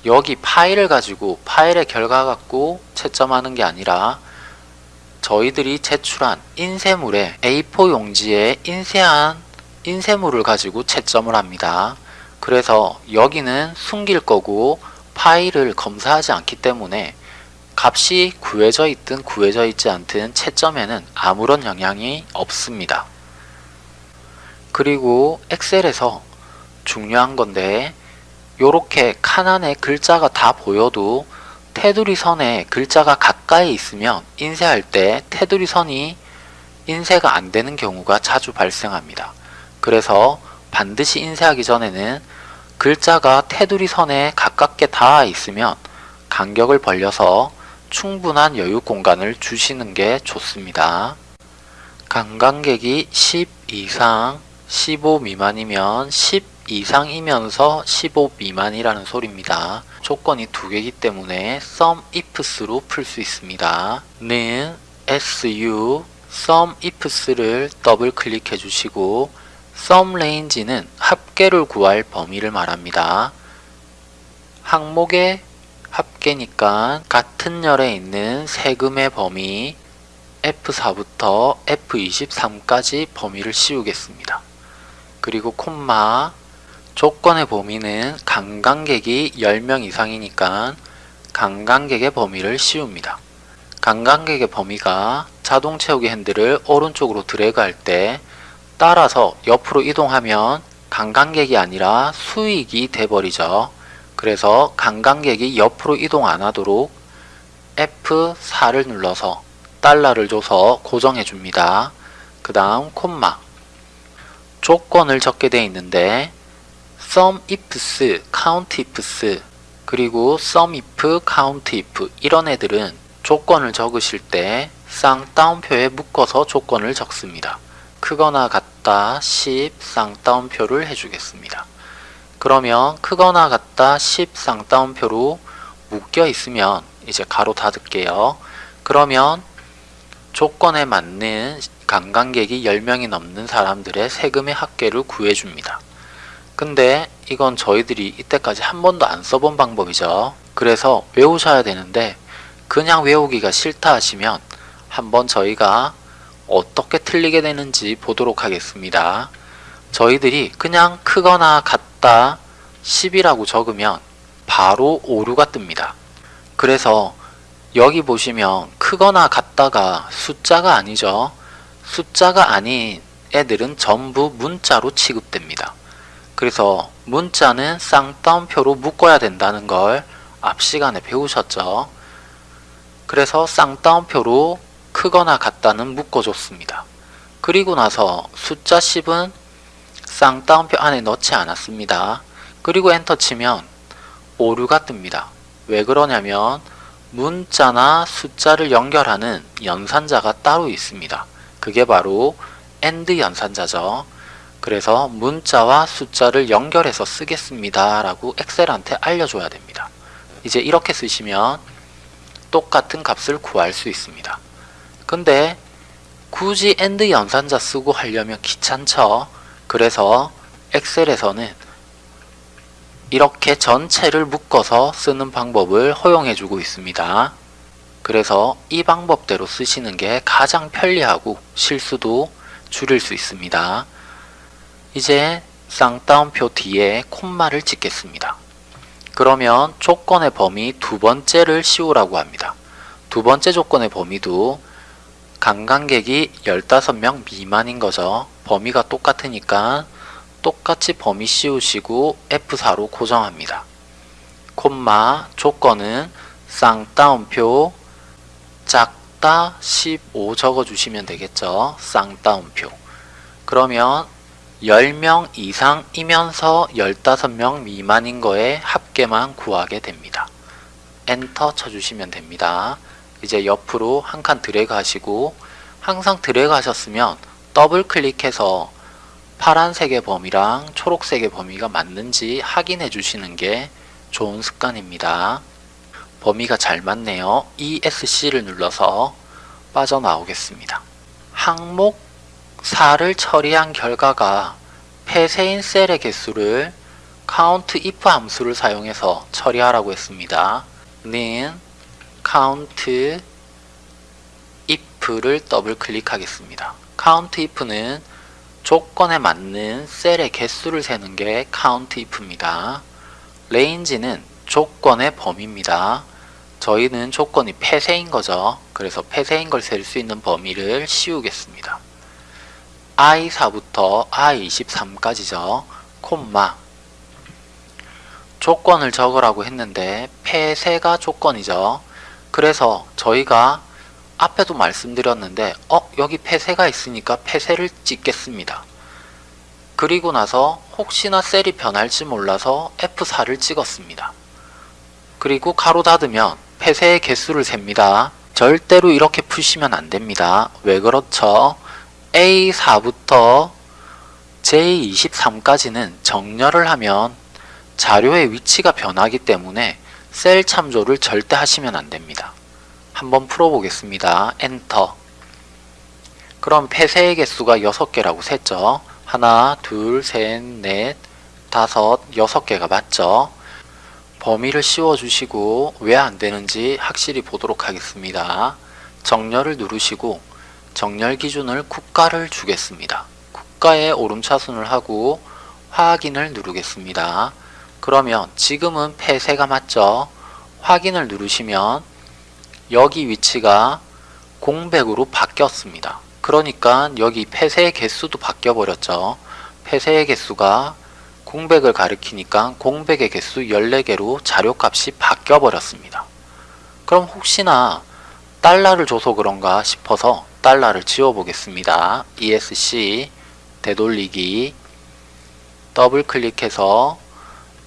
여기 파일을 가지고 파일의 결과 갖고 채점하는 게 아니라 저희들이 제출한 인쇄물에 A4 용지에 인쇄한 인쇄물을 가지고 채점을 합니다. 그래서 여기는 숨길 거고 파일을 검사하지 않기 때문에 값이 구해져 있든 구해져 있지 않든 채점에는 아무런 영향이 없습니다. 그리고 엑셀에서 중요한 건데 요렇게 칸 안에 글자가 다 보여도 테두리 선에 글자가 가까이 있으면 인쇄할 때 테두리 선이 인쇄가 안 되는 경우가 자주 발생합니다. 그래서 반드시 인쇄하기 전에는 글자가 테두리 선에 가깝게 닿아 있으면 간격을 벌려서 충분한 여유 공간을 주시는 게 좋습니다. 간간격이 10 이상 15 미만이면 10 이상이면서 15 미만이라는 소리입니다. 조건이 두 개이기 때문에 sum ifs로 풀 수 있습니다. 는 su sum ifs를 더블 클릭해 주시고 sum range는 합계를 구할 범위를 말합니다. 항목의 합계니까 같은 열에 있는 세금의 범위 F4부터 F23까지 범위를 씌우겠습니다. 그리고 콤마 조건의 범위는 강간객이 10명 이상이니까 강간객의 범위를 씌웁니다. 강간객의 범위가 자동 채우기 핸들을 오른쪽으로 드래그 할 때 따라서 옆으로 이동하면 강간객이 아니라 수익이 돼버리죠. 그래서 강간객이 옆으로 이동 안 하도록 F4를 눌러서 달러를 줘서 고정해 줍니다. 그 다음 콤마 조건을 적게 되어 있는데 sum ifs, count ifs 그리고 sum if, count if 이런 애들은 조건을 적으실 때 쌍따옴표에 묶어서 조건을 적습니다. 크거나 같다 10 쌍따옴표를 해주겠습니다. 그러면 크거나 같다 10 쌍따옴표로 묶여 있으면 이제 가로 닫을게요. 그러면 조건에 맞는 관광객이 10명이 넘는 사람들의 세금의 합계를 구해줍니다. 근데 이건 저희들이 이때까지 한 번도 안 써본 방법이죠. 그래서 외우셔야 되는데 그냥 외우기가 싫다 하시면 한번 저희가 어떻게 틀리게 되는지 보도록 하겠습니다. 저희들이 그냥 크거나 같다 10이라고 적으면 바로 오류가 뜹니다. 그래서 여기 보시면 크거나 같다가 숫자가 아니죠. 숫자가 아닌 애들은 전부 문자로 취급됩니다. 그래서 문자는 쌍따옴표로 묶어야 된다는 걸 앞 시간에 배우셨죠. 그래서 쌍따옴표로 크거나 같다는 묶어줬습니다. 그리고 나서 숫자 10은 쌍따옴표 안에 넣지 않았습니다. 그리고 엔터 치면 오류가 뜹니다. 왜 그러냐면 문자나 숫자를 연결하는 연산자가 따로 있습니다. 그게 바로 AND 연산자죠. 그래서 문자와 숫자를 연결해서 쓰겠습니다 라고 엑셀한테 알려줘야 됩니다. 이제 이렇게 쓰시면 똑같은 값을 구할 수 있습니다. 근데 굳이 AND 연산자 쓰고 하려면 귀찮죠. 그래서 엑셀에서는 이렇게 전체를 묶어서 쓰는 방법을 허용해주고 있습니다. 그래서 이 방법대로 쓰시는 게 가장 편리하고 실수도 줄일 수 있습니다. 이제 쌍따옴표 뒤에 콤마를 찍겠습니다. 그러면 조건의 범위 두 번째를 씌우라고 합니다. 두 번째 조건의 범위도 관광객이 15명 미만인 거죠. 범위가 똑같으니까 똑같이 범위 씌우시고 F4로 고정합니다. 콤마 조건은 쌍따옴표 작다 15 적어주시면 되겠죠. 쌍따옴표 그러면 10명 이상이면서 15명 미만인 거에 합계만 구하게 됩니다. 엔터 쳐주시면 됩니다. 이제 옆으로 한 칸 드래그 하시고 항상 드래그 하셨으면 더블 클릭해서 파란색의 범위랑 초록색의 범위가 맞는지 확인해 주시는 게 좋은 습관입니다. 범위가 잘 맞네요. ESC를 눌러서 빠져나오겠습니다. 항목 4를 처리한 결과가 폐쇄인 셀의 개수를 count if 함수를 사용해서 처리하라고 했습니다. 는 count if를 더블 클릭하겠습니다. count if는 조건에 맞는 셀의 개수를 세는 게 count if입니다. range는 조건의 범위입니다. 저희는 조건이 폐쇄인 거죠. 그래서 폐쇄인 걸 셀 수 있는 범위를 씌우겠습니다. i4부터 i23까지죠. 콤마 조건을 적으라고 했는데 폐쇄가 조건이죠. 그래서 저희가 앞에도 말씀드렸는데 어 여기 폐쇄가 있으니까 폐쇄를 찍겠습니다. 그리고 나서 혹시나 셀이 변할지 몰라서 F4를 찍었습니다. 그리고 가로 닫으면 폐쇄의 개수를 셉니다. 절대로 이렇게 푸시면 안됩니다. 왜 그렇죠? A4부터 J23까지는 정렬을 하면 자료의 위치가 변하기 때문에 셀 참조를 절대 하시면 안됩니다. 한번 풀어보겠습니다. 엔터 그럼 폐쇄의 개수가 6개라고 셌죠. 하나, 둘, 셋, 넷, 다섯, 여섯 개가 맞죠. 범위를 씌워주시고 왜 안되는지 확실히 보도록 하겠습니다. 정렬을 누르시고 정렬 기준을 국가를 주겠습니다. 국가에 오름차순을 하고 확인을 누르겠습니다. 그러면 지금은 폐쇄가 맞죠? 확인을 누르시면 여기 위치가 공백으로 바뀌었습니다. 그러니까 여기 폐쇄의 개수도 바뀌어 버렸죠. 폐쇄의 개수가 공백을 가리키니까 공백의 개수 14개로 자료값이 바뀌어 버렸습니다. 그럼 혹시나 달러를 줘서 그런가 싶어서 달러를 지워 보겠습니다. ESC 되돌리기 더블 클릭해서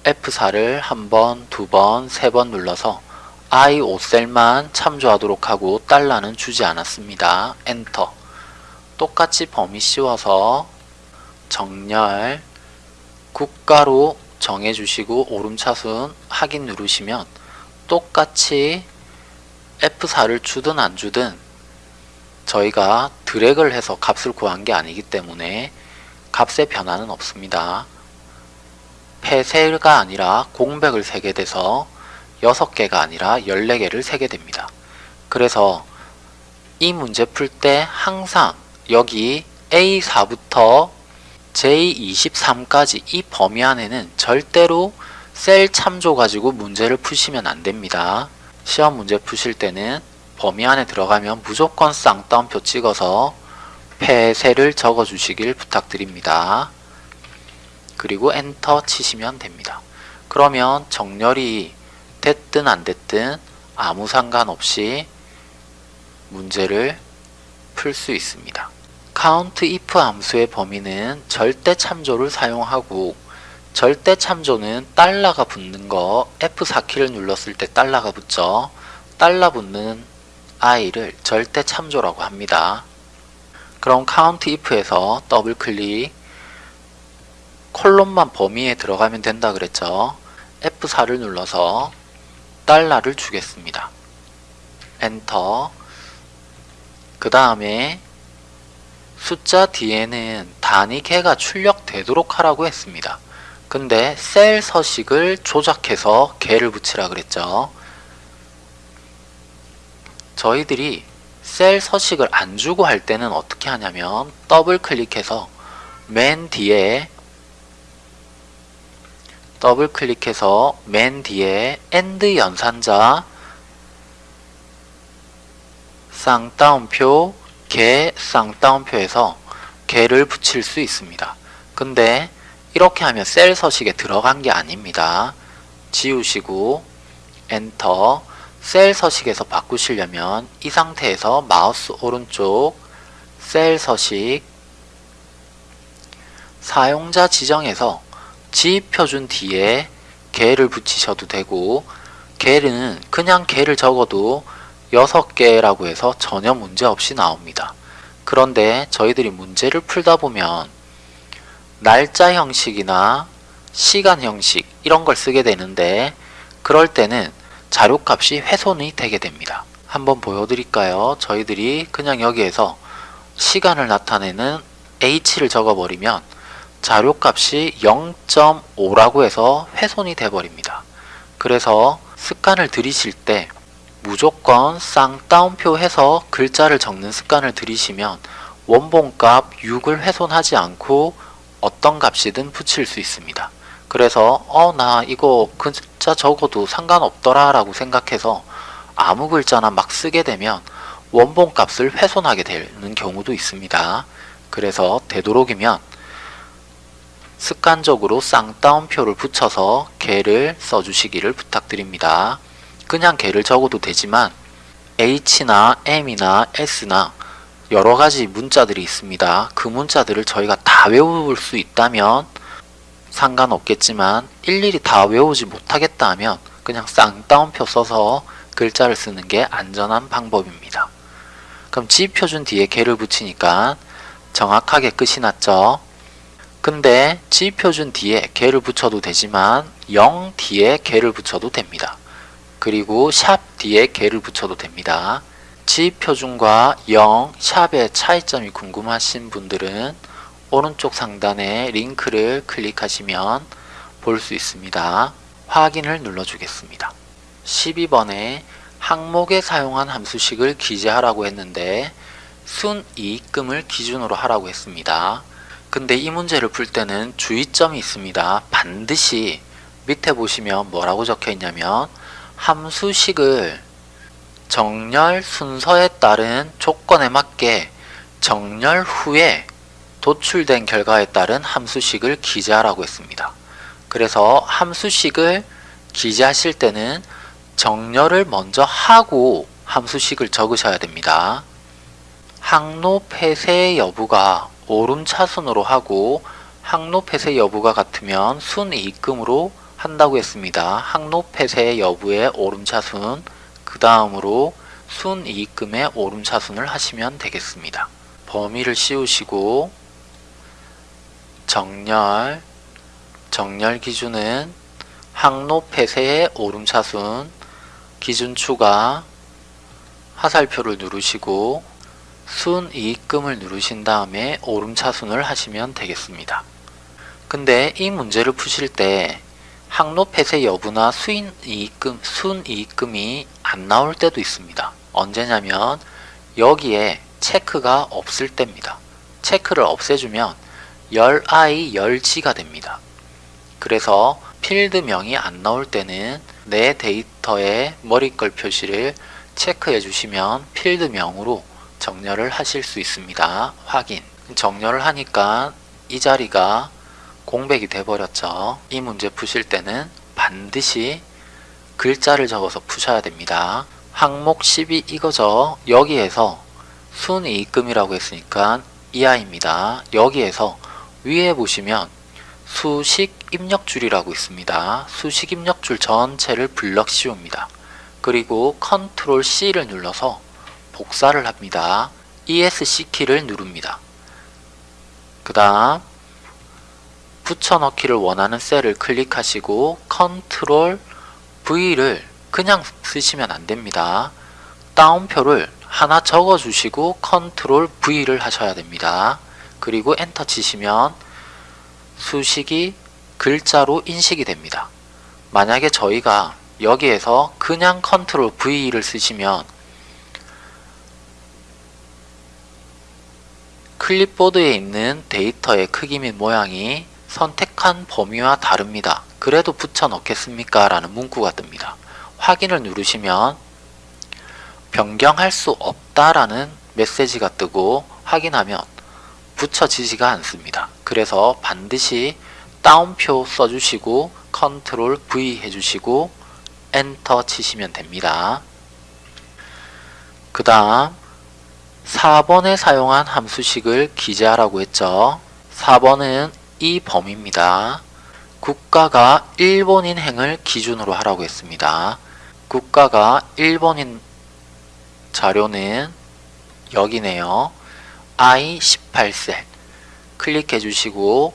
F4를 한 번, 두 번, 세 번 눌러서 I 5셀만 참조하도록 하고 달러는 주지 않았습니다. 엔터 똑같이 범위 씌워서 정렬 국가로 정해주시고 오름차순 확인 누르시면 똑같이 F4를 주든 안 주든 저희가 드래그를 해서 값을 구한 게 아니기 때문에 값의 변화는 없습니다. 폐쇄가 아니라 공백을 세게 돼서 6개가 아니라 14개를 세게 됩니다. 그래서 이 문제 풀 때 항상 여기 A4부터 J23까지 이 범위 안에는 절대로 셀 참조 가지고 문제를 푸시면 안됩니다. 시험 문제 푸실 때는 범위 안에 들어가면 무조건 쌍따옴표 찍어서 폐쇄를 적어 주시길 부탁드립니다. 그리고 엔터 치시면 됩니다. 그러면 정렬이 됐든 안 됐든 아무 상관없이 문제를 풀 수 있습니다. count if 함수의 범위는 절대 참조를 사용하고 절대 참조는 달러가 붙는 거 F4키를 눌렀을 때 달러가 붙죠. 달러 붙는 아이를 절대 참조라고 합니다. 그럼 count if에서 더블 클릭 콜론만 범위에 들어가면 된다 그랬죠. F4를 눌러서 달러를 주겠습니다. 엔터 그 다음에 숫자 뒤에는 단위 개가 출력되도록 하라고 했습니다. 근데 셀 서식을 조작해서 개를 붙이라 그랬죠. 저희들이 셀 서식을 안 주고 할 때는 어떻게 하냐면 더블 클릭해서 맨 뒤에 더블 클릭해서 맨 뒤에 AND 연산자 쌍따옴표 개 쌍따옴표에서 개를 붙일 수 있습니다. 근데 이렇게 하면 셀 서식에 들어간 게 아닙니다. 지우시고 엔터 셀 서식에서 바꾸시려면 이 상태에서 마우스 오른쪽 셀 서식 사용자 지정에서 G표준 뒤에 개를 붙이셔도 되고 개는 그냥 개를 적어도 6개라고 해서 전혀 문제 없이 나옵니다. 그런데 저희들이 문제를 풀다 보면 날짜 형식이나 시간 형식 이런 걸 쓰게 되는데 그럴 때는 자료값이 훼손이 되게 됩니다. 한번 보여드릴까요? 저희들이 그냥 여기에서 시간을 나타내는 h를 적어버리면 자료값이 0.5라고 해서 훼손이 돼버립니다. 그래서 습관을 들이실 때 무조건 쌍따옴표 해서 글자를 적는 습관을 들이시면 원본값 6을 훼손하지 않고 어떤 값이든 붙일 수 있습니다. 그래서 어 나 이거 글자 적어도 상관없더라 라고 생각해서 아무 글자나 막 쓰게 되면 원본 값을 훼손하게 되는 경우도 있습니다. 그래서 되도록이면 습관적으로 쌍따옴표를 붙여서 개를 써주시기를 부탁드립니다. 그냥 개를 적어도 되지만 H나 M이나 S나 여러 가지 문자들이 있습니다. 그 문자들을 저희가 다 외울 수 있다면 상관없겠지만 일일이 다 외우지 못하겠다 하면 그냥 쌍따옴표 써서 글자를 쓰는 게 안전한 방법입니다. 그럼 지표준 뒤에 개를 붙이니까 정확하게 끝이 났죠. 근데 지표준 뒤에 개를 붙여도 되지만 0 뒤에 개를 붙여도 됩니다. 그리고 샵 뒤에 개를 붙여도 됩니다. 지표준과 0, 샵의 차이점이 궁금하신 분들은 오른쪽 상단에 링크를 클릭하시면 볼 수 있습니다. 확인을 눌러주겠습니다. 12번에 항목에 사용한 함수식을 기재하라고 했는데 순이익금을 기준으로 하라고 했습니다. 근데 이 문제를 풀 때는 주의점이 있습니다. 반드시 밑에 보시면 뭐라고 적혀 있냐면 함수식을 정렬 순서에 따른 조건에 맞게 정렬 후에 도출된 결과에 따른 함수식을 기재하라고 했습니다. 그래서 함수식을 기재하실 때는 정렬을 먼저 하고 함수식을 적으셔야 됩니다. 항로 폐쇄 여부가 오름 차순으로 하고 항로 폐쇄 여부가 같으면 순이익금으로 한다고 했습니다. 항로 폐쇄 여부의 오름 차순 그 다음으로 순이익금의 오름 차순을 하시면 되겠습니다. 범위를 씌우시고 정렬 정렬 기준은 항로 폐쇄의 오름 차순 기준 추가 하살표를 누르시고 순이익금을 누르신 다음에 오름차순을 하시면 되겠습니다. 근데 이 문제를 푸실 때 항로 폐쇄 여부나 수인이익금, 순이익금이 안 나올 때도 있습니다. 언제냐면 여기에 체크가 없을 때입니다. 체크를 없애주면 열I, 열지가 됩니다. 그래서 필드명이 안 나올 때는 내 데이터의 머리글 표시를 체크해 주시면 필드명으로 정렬을 하실 수 있습니다. 확인. 정렬을 하니까 이 자리가 공백이 돼 버렸죠. 이 문제 푸실 때는 반드시 글자를 적어서 푸셔야 됩니다. 항목 12 이거죠. 여기에서 순이익금이라고 했으니까 이하입니다. 여기에서 위에 보시면 수식 입력줄이라고 있습니다. 수식 입력줄 전체를 블럭 씌웁니다. 그리고 컨트롤 C를 눌러서 복사를 합니다. ESC 키를 누릅니다. 그 다음 붙여넣기를 원하는 셀을 클릭하시고 컨트롤 V를 그냥 쓰시면 안됩니다. 따옴표를 하나 적어주시고 컨트롤 V를 하셔야 됩니다. 그리고 엔터 치시면 수식이 글자로 인식이 됩니다. 만약에 저희가 여기에서 그냥 컨트롤 V를 쓰시면 클립보드에 있는 데이터의 크기 및 모양이 선택한 범위와 다릅니다. 그래도 붙여 넣겠습니까? 라는 문구가 뜹니다. 확인을 누르시면 변경할 수 없다라는 메시지가 뜨고 확인하면 붙여지지가 않습니다. 그래서 반드시 따옴표 써주시고 컨트롤 V 해주시고 엔터 치시면 됩니다. 그 다음 4번에 사용한 함수식을 기재하라고 했죠. 4번은 이 범위입니다. 국가가 일본인 행을 기준으로 하라고 했습니다. 국가가 일본인 자료는 여기네요. I18셀 클릭해 주시고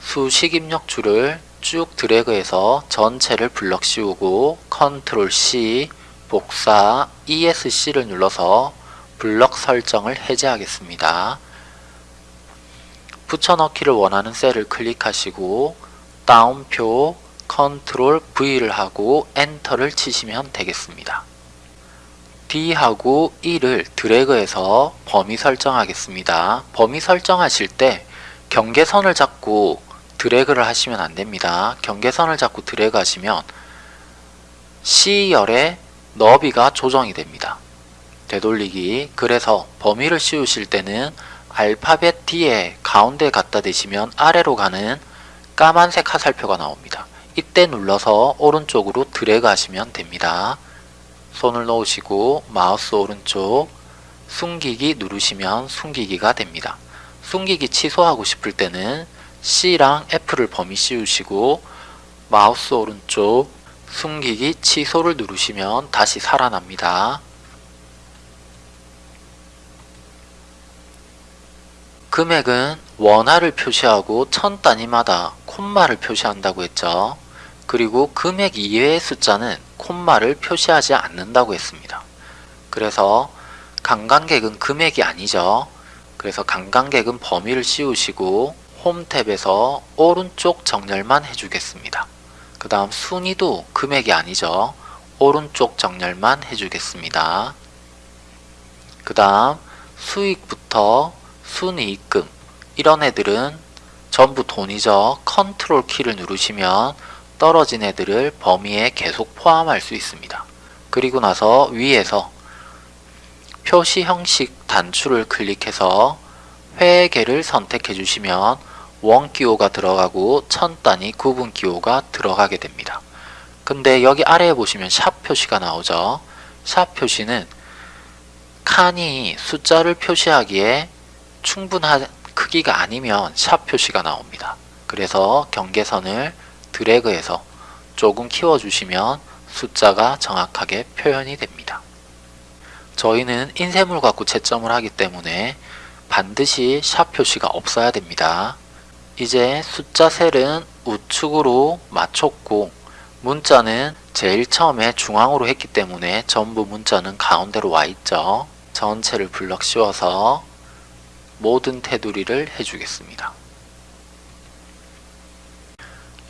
수식 입력 줄을 쭉 드래그해서 전체를 블럭 씌우고 컨트롤 C 복사 ESC를 눌러서 블럭 설정을 해제하겠습니다. 붙여넣기를 원하는 셀을 클릭하시고 다운표 컨트롤 V를 하고 엔터를 치시면 되겠습니다. D하고 E를 드래그해서 범위 설정하겠습니다. 범위 설정하실 때 경계선을 잡고 드래그를 하시면 안됩니다. 경계선을 잡고 드래그 하시면 C열의 너비가 조정이 됩니다. 되돌리기 그래서 범위를 씌우실 때는 알파벳 D에 가운데 갖다 대시면 아래로 가는 까만색 화살표가 나옵니다. 이때 눌러서 오른쪽으로 드래그 하시면 됩니다. 손을 놓으시고 마우스 오른쪽 숨기기 누르시면 숨기기가 됩니다. 숨기기 취소하고 싶을 때는 C랑 F를 범위 씌우시고 마우스 오른쪽 숨기기 취소를 누르시면 다시 살아납니다. 금액은 원화를 표시하고 천 단위마다 콤마를 표시한다고 했죠. 그리고 금액 이외의 숫자는 콤마를 표시하지 않는다고 했습니다. 그래서 관광객은 금액이 아니죠. 그래서 관광객은 범위를 씌우시고 홈 탭에서 오른쪽 정렬만 해주겠습니다. 그 다음 순위도 금액이 아니죠. 오른쪽 정렬만 해주겠습니다. 그 다음 수익부터 순이익금 이런 애들은 전부 돈이죠. 컨트롤 키를 누르시면 떨어진 애들을 범위에 계속 포함할 수 있습니다. 그리고 나서 위에서 표시 형식 단추를 클릭해서 회계를 선택해 주시면 원기호가 들어가고 천 단위 구분 기호가 들어가게 됩니다. 근데 여기 아래에 보시면 샵 표시가 나오죠. 샵 표시는 칸이 숫자를 표시하기에 충분한 크기가 아니면 샵 표시가 나옵니다. 그래서 경계선을 드래그해서 조금 키워주시면 숫자가 정확하게 표현이 됩니다. 저희는 인쇄물 갖고 채점을 하기 때문에 반드시 샵 표시가 없어야 됩니다. 이제 숫자 셀은 우측으로 맞췄고 문자는 제일 처음에 중앙으로 했기 때문에 전부 문자는 가운데로 와 있죠. 전체를 블럭 씌워서 모든 테두리를 해주겠습니다.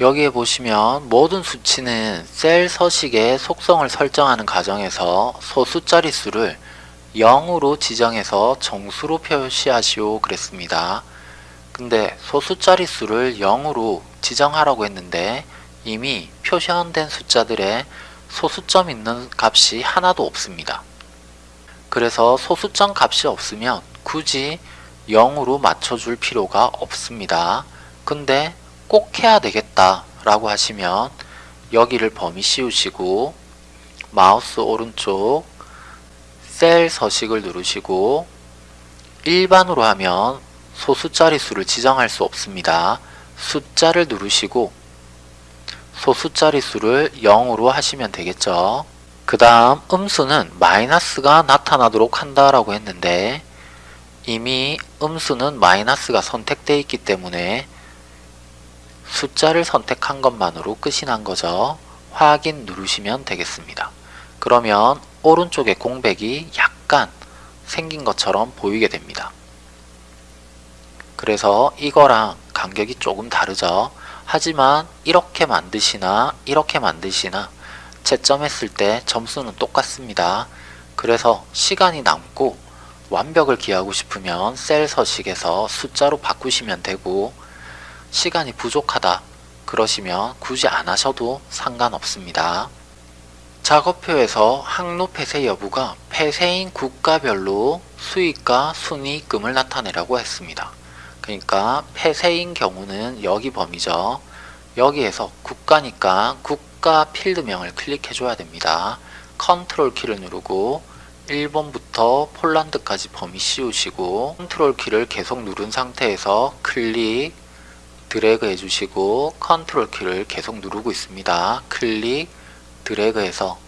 여기에 보시면 모든 수치는 셀 서식의 속성을 설정하는 과정에서 소수 자릿수를 0으로 지정해서 정수로 표시하시오 그랬습니다. 근데 소수 자릿수를 0으로 지정하라고 했는데 이미 표시된 숫자들의 소수점 있는 값이 하나도 없습니다. 그래서 소수점 값이 없으면 굳이 0으로 맞춰줄 필요가 없습니다. 근데 꼭 해야 되겠다 라고 하시면 여기를 범위 씌우시고 마우스 오른쪽 셀 서식을 누르시고 일반으로 하면 소수 자릿수를 지정할 수 없습니다. 숫자를 누르시고 소수 자릿수를 0으로 하시면 되겠죠. 그 다음 음수는 마이너스가 나타나도록 한다라고 했는데 이미 음수는 마이너스가 선택되어 있기 때문에 숫자를 선택한 것만으로 끝이 난 거죠. 확인 누르시면 되겠습니다. 그러면 오른쪽에 공백이 약간 생긴 것처럼 보이게 됩니다. 그래서 이거랑 간격이 조금 다르죠. 하지만 이렇게 만드시나 이렇게 만드시나 채점했을 때 점수는 똑같습니다. 그래서 시간이 남고 완벽을 기하고 싶으면 셀 서식에서 숫자로 바꾸시면 되고 시간이 부족하다 그러시면 굳이 안 하셔도 상관없습니다. 작업표에서 항로 폐쇄 여부가 폐쇄인 국가별로 수익과 순이익금을 나타내라고 했습니다. 그러니까 폐쇄인 경우는 여기 범위죠. 여기에서 국가니까 국가 필드명을 클릭해 줘야 됩니다. 컨트롤 키를 누르고 일본부터 폴란드까지 범위 씌우시고 컨트롤 키를 계속 누른 상태에서 클릭 드래그 해주시고 컨트롤 키를 계속 누르고 있습니다. 클릭 드래그해서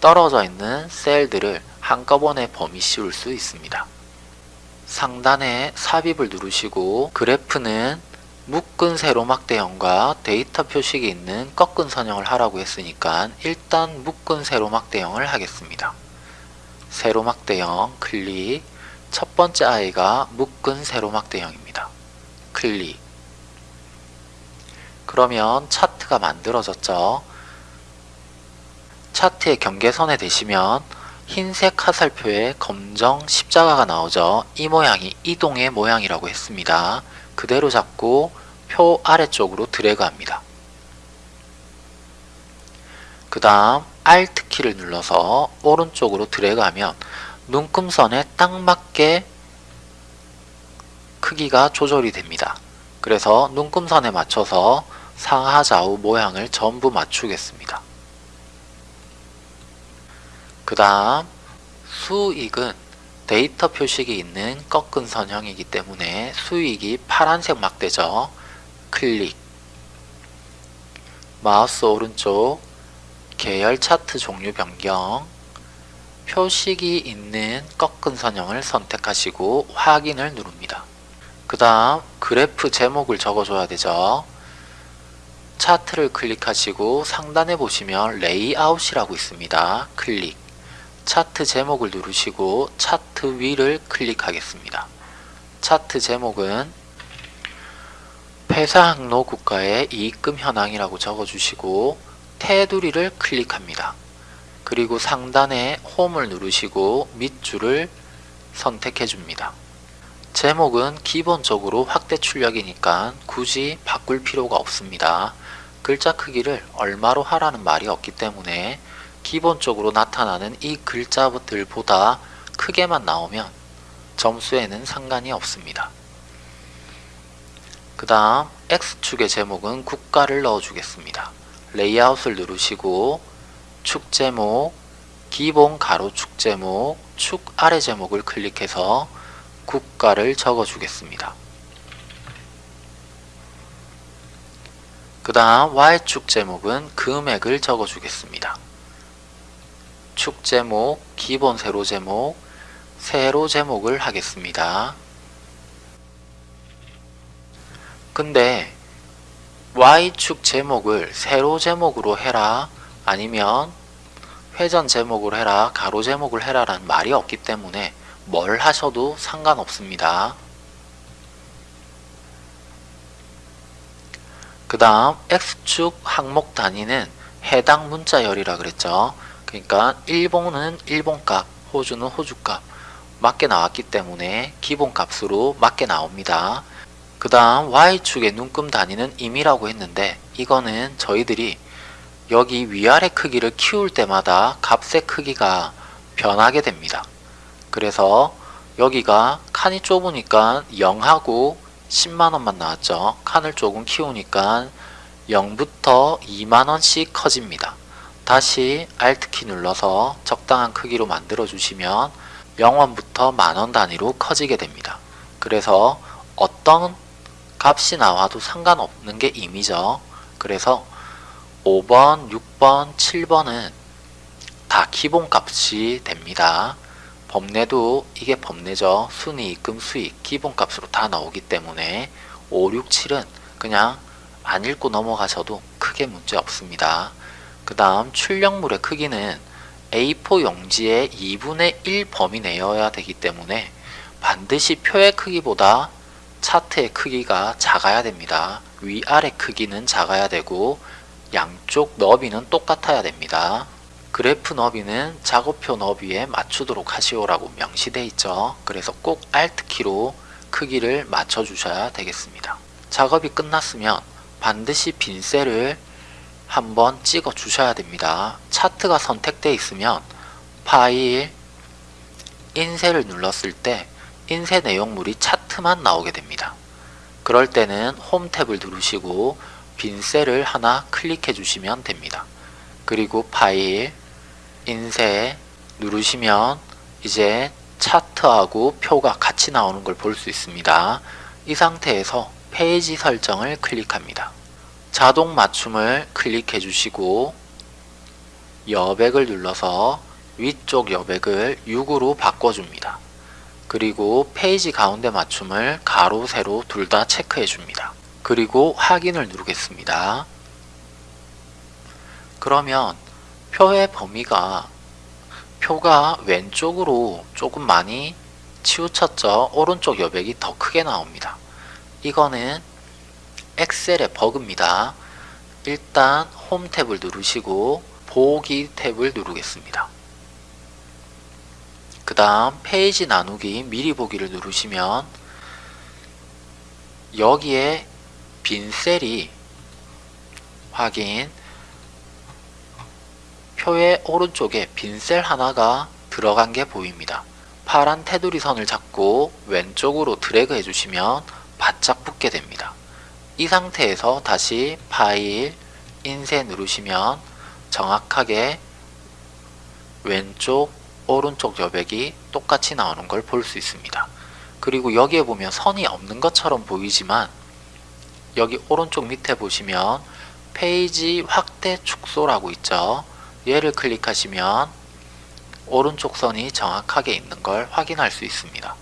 떨어져 있는 셀들을 한꺼번에 범위 씌울 수 있습니다. 상단에 삽입을 누르시고 그래프는 묶은 세로 막대형과 데이터 표식이 있는 꺾은 선형을 하라고 했으니까 일단 묶은 세로 막대형을 하겠습니다. 세로막대형 클릭 첫 번째 아이가 묶은 세로막대형입니다. 클릭 그러면 차트가 만들어졌죠. 차트의 경계선에 대시면 흰색 화살표에 검정 십자가가 나오죠. 이 모양이 이동의 모양이라고 했습니다. 그대로 잡고 표 아래쪽으로 드래그 합니다. 그 다음 Alt 키를 눌러서 오른쪽으로 드래그 하면 눈금선에 딱 맞게 크기가 조절이 됩니다. 그래서 눈금선에 맞춰서 상하 좌우 모양을 전부 맞추겠습니다. 그 다음 수익은 데이터 표식이 있는 꺾은 선형이기 때문에 수익이 파란색 막대죠. 클릭 마우스 오른쪽 계열 차트 종류 변경 표식이 있는 꺾은 선형을 선택하시고 확인을 누릅니다. 그 다음 그래프 제목을 적어줘야 되죠. 차트를 클릭하시고 상단에 보시면 레이아웃이라고 있습니다. 클릭 차트 제목을 누르시고 차트 위를 클릭하겠습니다. 차트 제목은 폐사 항로 국가의 이익금 현황이라고 적어주시고 테두리를 클릭합니다. 그리고 상단에 홈을 누르시고 밑줄을 선택해 줍니다. 제목은 기본적으로 확대 출력이니까 굳이 바꿀 필요가 없습니다. 글자 크기를 얼마로 하라는 말이 없기 때문에 기본적으로 나타나는 이 글자들보다 크게만 나오면 점수에는 상관이 없습니다. 그 다음 X축의 제목은 국가를 넣어주겠습니다. 레이아웃을 누르시고 축 제목, 기본 가로 축 제목, 축 아래 제목을 클릭해서 국가를 적어주겠습니다. 그 다음 Y축 제목은 금액을 적어주겠습니다. 축 제목, 기본 세로 제목, 세로 제목을 하겠습니다. 근데 Y축 제목을 세로 제목으로 해라 아니면 회전 제목으로 해라 가로 제목을 해라 라는 말이 없기 때문에 뭘 하셔도 상관없습니다. 그 다음 X축 항목 단위는 해당 문자열이라 그랬죠. 그러니까 일본은 일본값, 호주는 호주값 맞게 나왔기 때문에 기본값으로 맞게 나옵니다. 그 다음 Y축의 눈금 단위는 임이라고 했는데 이거는 저희들이 여기 위아래 크기를 키울 때마다 값의 크기가 변하게 됩니다. 그래서 여기가 칸이 좁으니까 0하고 10만원만 나왔죠. 칸을 조금 키우니까 0부터 2만원씩 커집니다. 다시 Alt키 눌러서 적당한 크기로 만들어 주시면 0원부터 만원 단위로 커지게 됩니다. 그래서 어떤 값이 나와도 상관없는 게 임이죠. 그래서 5번, 6번, 7번은 다 기본 값이 됩니다. 범례도 이게 범례죠. 순이익금 수익 기본값으로 다 나오기 때문에 5, 6, 7은 그냥 안 읽고 넘어가셔도 크게 문제 없습니다. 그 다음 출력물의 크기는 A4 용지의 2분의 1 범위 내여야 되기 때문에 반드시 표의 크기보다 차트의 크기가 작아야 됩니다. 위아래 크기는 작아야 되고 양쪽 너비는 똑같아야 됩니다. 그래프 너비는 작업표 너비에 맞추도록 하시오라고 명시되어 있죠. 그래서 꼭 Alt키로 크기를 맞춰 주셔야 되겠습니다. 작업이 끝났으면 반드시 빈 셀을 한번 찍어 주셔야 됩니다. 차트가 선택되어 있으면 파일 인쇄를 눌렀을 때 인쇄 내용물이 차트만 나오게 됩니다. 그럴 때는 홈 탭을 누르시고 빈 셀을 하나 클릭해 주시면 됩니다. 그리고 파일 인쇄 누르시면 이제 차트하고 표가 같이 나오는 걸 볼 수 있습니다. 이 상태에서 페이지 설정을 클릭합니다. 자동 맞춤을 클릭해 주시고 여백을 눌러서 위쪽 여백을 6으로 바꿔줍니다. 그리고 페이지 가운데 맞춤을 가로, 세로 둘 다 체크해 줍니다. 그리고 확인을 누르겠습니다. 그러면 표의 범위가 표가 왼쪽으로 조금 많이 치우쳤죠. 오른쪽 여백이 더 크게 나옵니다. 이거는 엑셀의 버그입니다. 일단 홈 탭을 누르시고 보기 탭을 누르겠습니다. 그 다음 페이지 나누기 미리 보기를 누르시면 여기에 빈 셀이 확인 표의 오른쪽에 빈 셀 하나가 들어간 게 보입니다. 파란 테두리 선을 잡고 왼쪽으로 드래그 해주시면 바짝 붙게 됩니다. 이 상태에서 다시 파일, 인쇄 누르시면 정확하게 왼쪽, 오른쪽 여백이 똑같이 나오는 걸 볼 수 있습니다. 그리고 여기에 보면 선이 없는 것처럼 보이지만 여기 오른쪽 밑에 보시면 페이지 확대 축소라고 있죠. 얘를 클릭하시면 오른쪽 선이 정확하게 있는 걸 확인할 수 있습니다.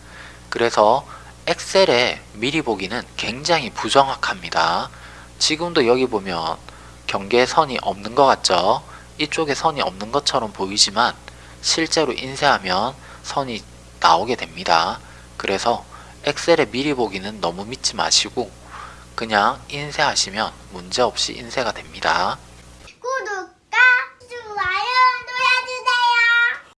그래서 엑셀의 미리 보기는 굉장히 부정확합니다. 지금도 여기 보면 경계선이 없는 것 같죠? 이쪽에 선이 없는 것처럼 보이지만 실제로 인쇄하면 선이 나오게 됩니다. 그래서 엑셀의 미리 보기는 너무 믿지 마시고 그냥 인쇄하시면 문제없이 인쇄가 됩니다.